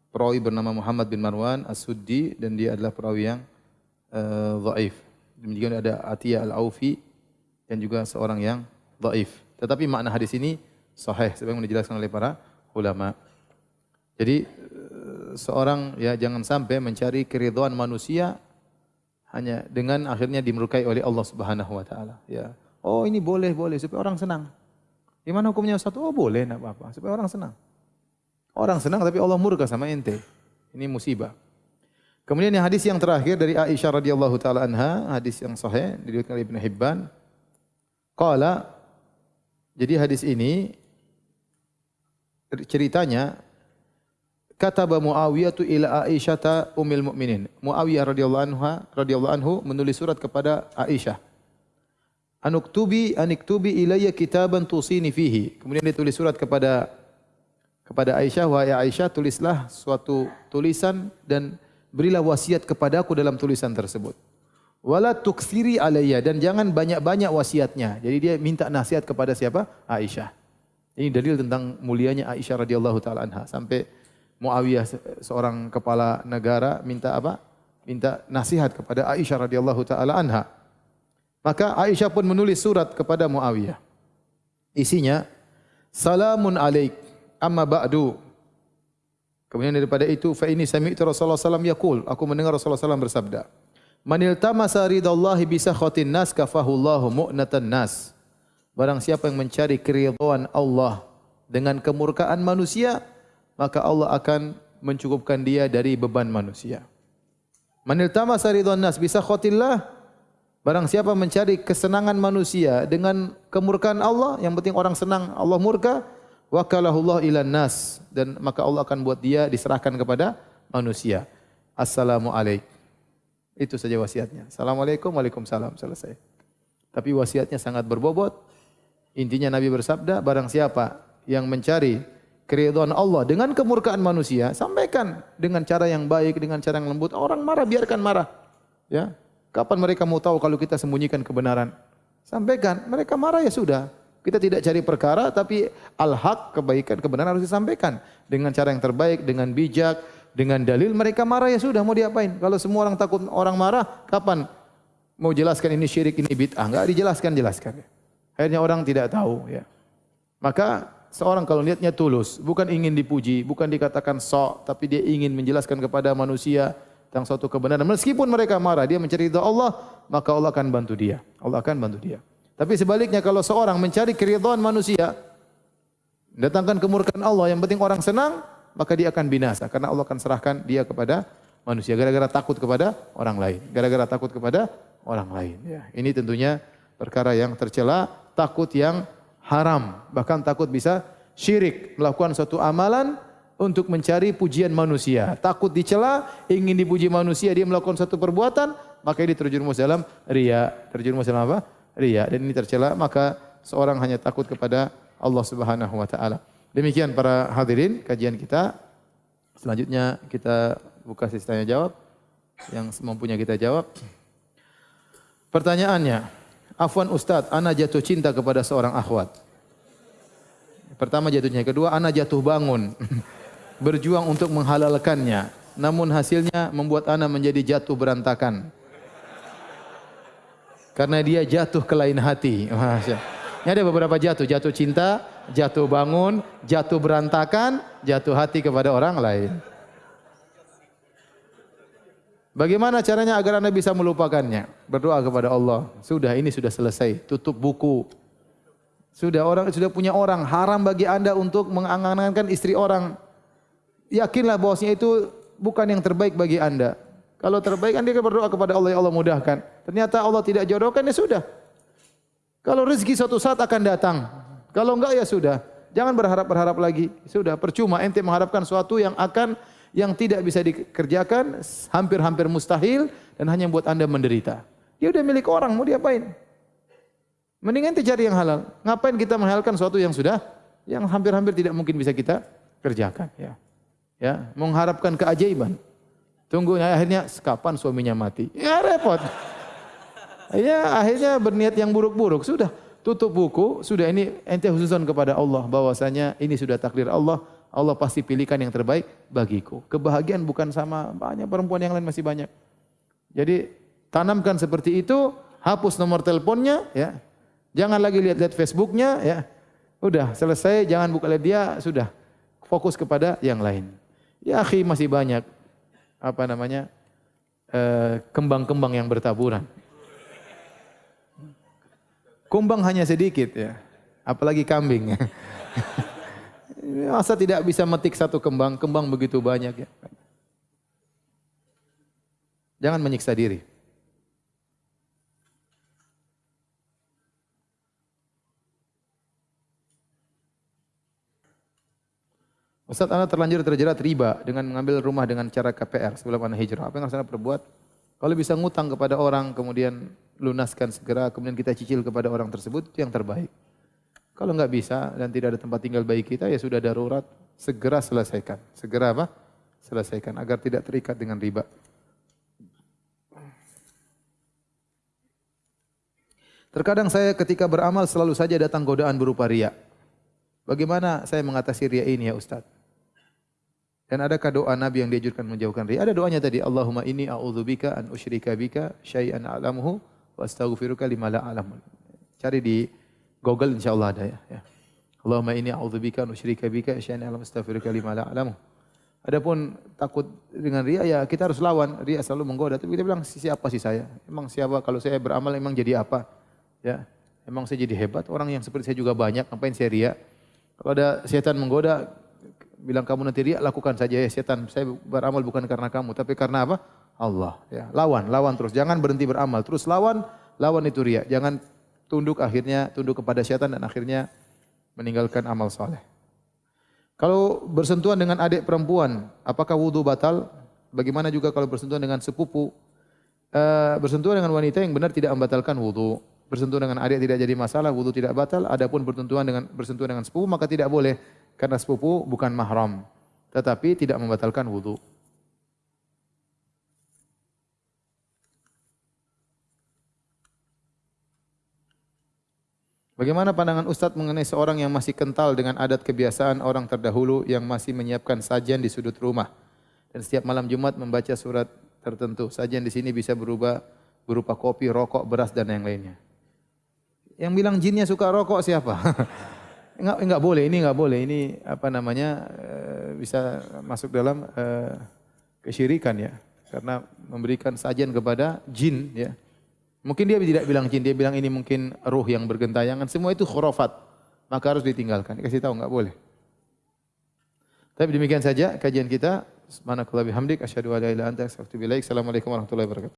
perawi bernama Muhammad bin Marwan As-Suddi dan dia adalah perawi yang uh, dhaif. Demikian ada Atiyah Al-Aufi dan juga seorang yang dhaif. Tetapi makna hadis ini sahih sebagaimana dijelaskan oleh para ulama. Jadi uh, seorang ya jangan sampai mencari keridhaan manusia hanya dengan akhirnya dimurkai oleh Allah Subhanahu wa taala ya. Oh ini boleh boleh supaya orang senang. Gimana hukumnya satu? Oh boleh enggak apa-apa supaya orang senang. Orang senang tapi Allah murka sama ente. Ini musibah. Kemudian yang hadis yang terakhir dari Aisyah radhiyallahu taala anha, hadis yang sahih diriwayatkan oleh Ibnu Hibban. Qala jadi hadis ini ceritanya kata Muawiyah tu ila Aisyah ta ummul mukminin. Muawiyah radhiyallahu anha radhiyallahu anhu menulis surat kepada Aisyah. Anuktubi aniktubi ilayya kitaban tusini fihi. Kemudian dia tulis surat kepada kepada Aisyah, wahai Aisyah, tulislah suatu tulisan dan berilah wasiat kepadaku dalam tulisan tersebut. Wala tukthiri alayya dan jangan banyak-banyak wasiatnya. Jadi dia minta nasihat kepada siapa? Aisyah. Ini dalil tentang mulianya Aisyah radhiyallahu taala anha sampai Muawiyah seorang kepala negara minta apa? Minta nasihat kepada Aisyah radhiyallahu taala anha. Maka Aisyah pun menulis surat kepada Muawiyah. Isinya Salamun alaik amma ba'du Kemudian daripada itu fa ini sami'tu Rasulullah sallallahu yaqul aku mendengar Rasulullah sallallahu bersabda Manil tamasa ridallahi bi sakhatin nas kafahullahu mu'natan nas Barang siapa yang mencari keridhaan Allah dengan kemurkaan manusia maka Allah akan mencukupkan dia dari beban manusia Manil tamasa nas bi sakhatillah Barang siapa mencari kesenangan manusia dengan kemurkaan Allah yang penting orang senang Allah murka wakalahullah ila nas dan maka Allah akan buat dia diserahkan kepada manusia. Assalamualaikum. Itu saja wasiatnya. Assalamualaikum, waalaikumsalam. Selesai. Tapi wasiatnya sangat berbobot. Intinya Nabi bersabda, barang siapa yang mencari keridhaan Allah dengan kemurkaan manusia, sampaikan dengan cara yang baik, dengan cara yang lembut. Orang marah, biarkan marah. Ya, Kapan mereka mau tahu kalau kita sembunyikan kebenaran? Sampaikan. Mereka marah ya sudah. Kita tidak cari perkara tapi al-haq kebaikan kebenaran harus disampaikan dengan cara yang terbaik dengan bijak dengan dalil mereka marah ya sudah mau diapain kalau semua orang takut orang marah kapan mau jelaskan ini syirik ini bid'ah enggak dijelaskan jelaskan akhirnya orang tidak tahu ya maka seorang kalau niatnya tulus bukan ingin dipuji bukan dikatakan sok tapi dia ingin menjelaskan kepada manusia tentang suatu kebenaran meskipun mereka marah dia mencari ridha Allah maka Allah akan bantu dia Allah akan bantu dia tapi sebaliknya kalau seorang mencari keridhaan manusia, datangkan kemurkaan Allah, yang penting orang senang, maka dia akan binasa. Karena Allah akan serahkan dia kepada manusia. Gara-gara takut kepada orang lain. Gara-gara takut kepada orang lain. Ya. Ini tentunya perkara yang tercela, takut yang haram. Bahkan takut bisa syirik. Melakukan suatu amalan untuk mencari pujian manusia. Takut dicela, ingin dipuji manusia, dia melakukan satu perbuatan, maka ini terjerumus dalam ria. Terjerumus dalam apa? riya dan ini tercela maka seorang hanya takut kepada Allah Subhanahu wa taala. Demikian para hadirin kajian kita. Selanjutnya kita buka sesi tanya jawab yang semampunya kita jawab. Pertanyaannya, Afwan Ustaz, ana jatuh cinta kepada seorang akhwat. Pertama jatuhnya, kedua ana jatuh bangun berjuang untuk menghalalkannya. Namun hasilnya membuat ana menjadi jatuh berantakan karena dia jatuh ke lain hati. Ini ada beberapa jatuh, jatuh cinta, jatuh bangun, jatuh berantakan, jatuh hati kepada orang lain. Bagaimana caranya agar anda bisa melupakannya? Berdoa kepada Allah. Sudah ini sudah selesai. Tutup buku. Sudah orang sudah punya orang haram bagi anda untuk mengangankan istri orang. Yakinlah bahwasanya itu bukan yang terbaik bagi anda. Kalau terbaik kan dia berdoa kepada Allah, ya Allah mudahkan. Ternyata Allah tidak jodohkan, ya sudah. Kalau rezeki suatu saat akan datang. Kalau enggak, ya sudah. Jangan berharap-berharap lagi. Sudah, percuma ente mengharapkan sesuatu yang akan yang tidak bisa dikerjakan, hampir-hampir mustahil, dan hanya buat anda menderita. Dia sudah milik orang, mau diapain? Mendingan cari yang halal. Ngapain kita menghalalkan sesuatu yang sudah, yang hampir-hampir tidak mungkin bisa kita kerjakan. Ya, ya, mengharapkan keajaiban. Tunggu akhirnya kapan suaminya mati. Ya repot. Ya akhirnya berniat yang buruk-buruk. Sudah tutup buku. Sudah ini ente khususan kepada Allah. bahwasanya ini sudah takdir Allah. Allah pasti pilihkan yang terbaik bagiku. Kebahagiaan bukan sama banyak perempuan yang lain masih banyak. Jadi tanamkan seperti itu. Hapus nomor teleponnya. Ya. Jangan lagi lihat-lihat Facebooknya. Ya. Udah selesai. Jangan buka lihat dia. Sudah fokus kepada yang lain. Ya akhi masih banyak apa namanya eh, kembang-kembang yang bertaburan. Kumbang hanya sedikit ya, apalagi kambing. Masa tidak bisa metik satu kembang, kembang begitu banyak ya. Jangan menyiksa diri. Ustaz, anda terlanjur terjerat riba dengan mengambil rumah dengan cara KPR sebelum anda hijrah. Apa yang harus anda perbuat? Kalau bisa ngutang kepada orang, kemudian lunaskan segera, kemudian kita cicil kepada orang tersebut, itu yang terbaik. Kalau enggak bisa dan tidak ada tempat tinggal bayi kita, ya sudah darurat, segera selesaikan. Segera apa? Selesaikan agar tidak terikat dengan riba. Terkadang saya ketika beramal selalu saja datang godaan berupa riak. Bagaimana saya mengatasi riak ini ya Ustaz? Dan adakah doa Nabi yang diajurkan menjauhkan riya? Ada doanya tadi, Allahumma inni a'udzubika an usyrika bika syai'an a'lamuhu wa astaghfiruka lima la a'lamu. Cari di Google insyaallah ada ya. ya. Allahumma inni a'udzubika an usyrika bika syai'an a'lamu astaghfiruka lima la a'lamu. Adapun takut dengan riya ya kita harus lawan. Riya selalu menggoda. Tapi kita bilang siapa sih saya? Emang siapa kalau saya beramal emang jadi apa? Ya. Emang saya jadi hebat. Orang yang seperti saya juga banyak. Ngapain saya riya? Kalau ada setan menggoda, bilang kamu nanti riak, lakukan saja ya setan. Saya beramal bukan karena kamu, tapi karena apa? Allah. Ya, lawan, lawan terus. Jangan berhenti beramal. Terus lawan, lawan itu riak. Jangan tunduk akhirnya tunduk kepada setan dan akhirnya meninggalkan amal soleh. Kalau bersentuhan dengan adik perempuan, apakah wudhu batal? Bagaimana juga kalau bersentuhan dengan sepupu? Uh, bersentuhan dengan wanita yang benar tidak membatalkan wudhu. Bersentuhan dengan adik tidak jadi masalah, wudhu tidak batal. Adapun bersentuhan dengan bersentuhan dengan sepupu maka tidak boleh karena sepupu bukan mahram tetapi tidak membatalkan wudu. Bagaimana pandangan Ustaz mengenai seorang yang masih kental dengan adat kebiasaan orang terdahulu yang masih menyiapkan sajian di sudut rumah dan setiap malam Jumat membaca surat tertentu. Sajian di sini bisa berubah berupa kopi, rokok, beras dan yang lainnya. Yang bilang jinnya suka rokok siapa? enggak enggak boleh ini enggak boleh ini apa namanya uh, bisa masuk dalam uh, kesyirikan ya karena memberikan sajian kepada jin ya mungkin dia tidak bilang jin dia bilang ini mungkin ruh yang bergentayangan. Semua itu khurafat. Maka harus ditinggalkan. Dikasih tahu enggak boleh. Tapi demikian saja kajian kita. Subhanallahi wa bihamdik. Asyhadu an la ilaha illa anta assalamualaikum warahmatullahi wabarakatuh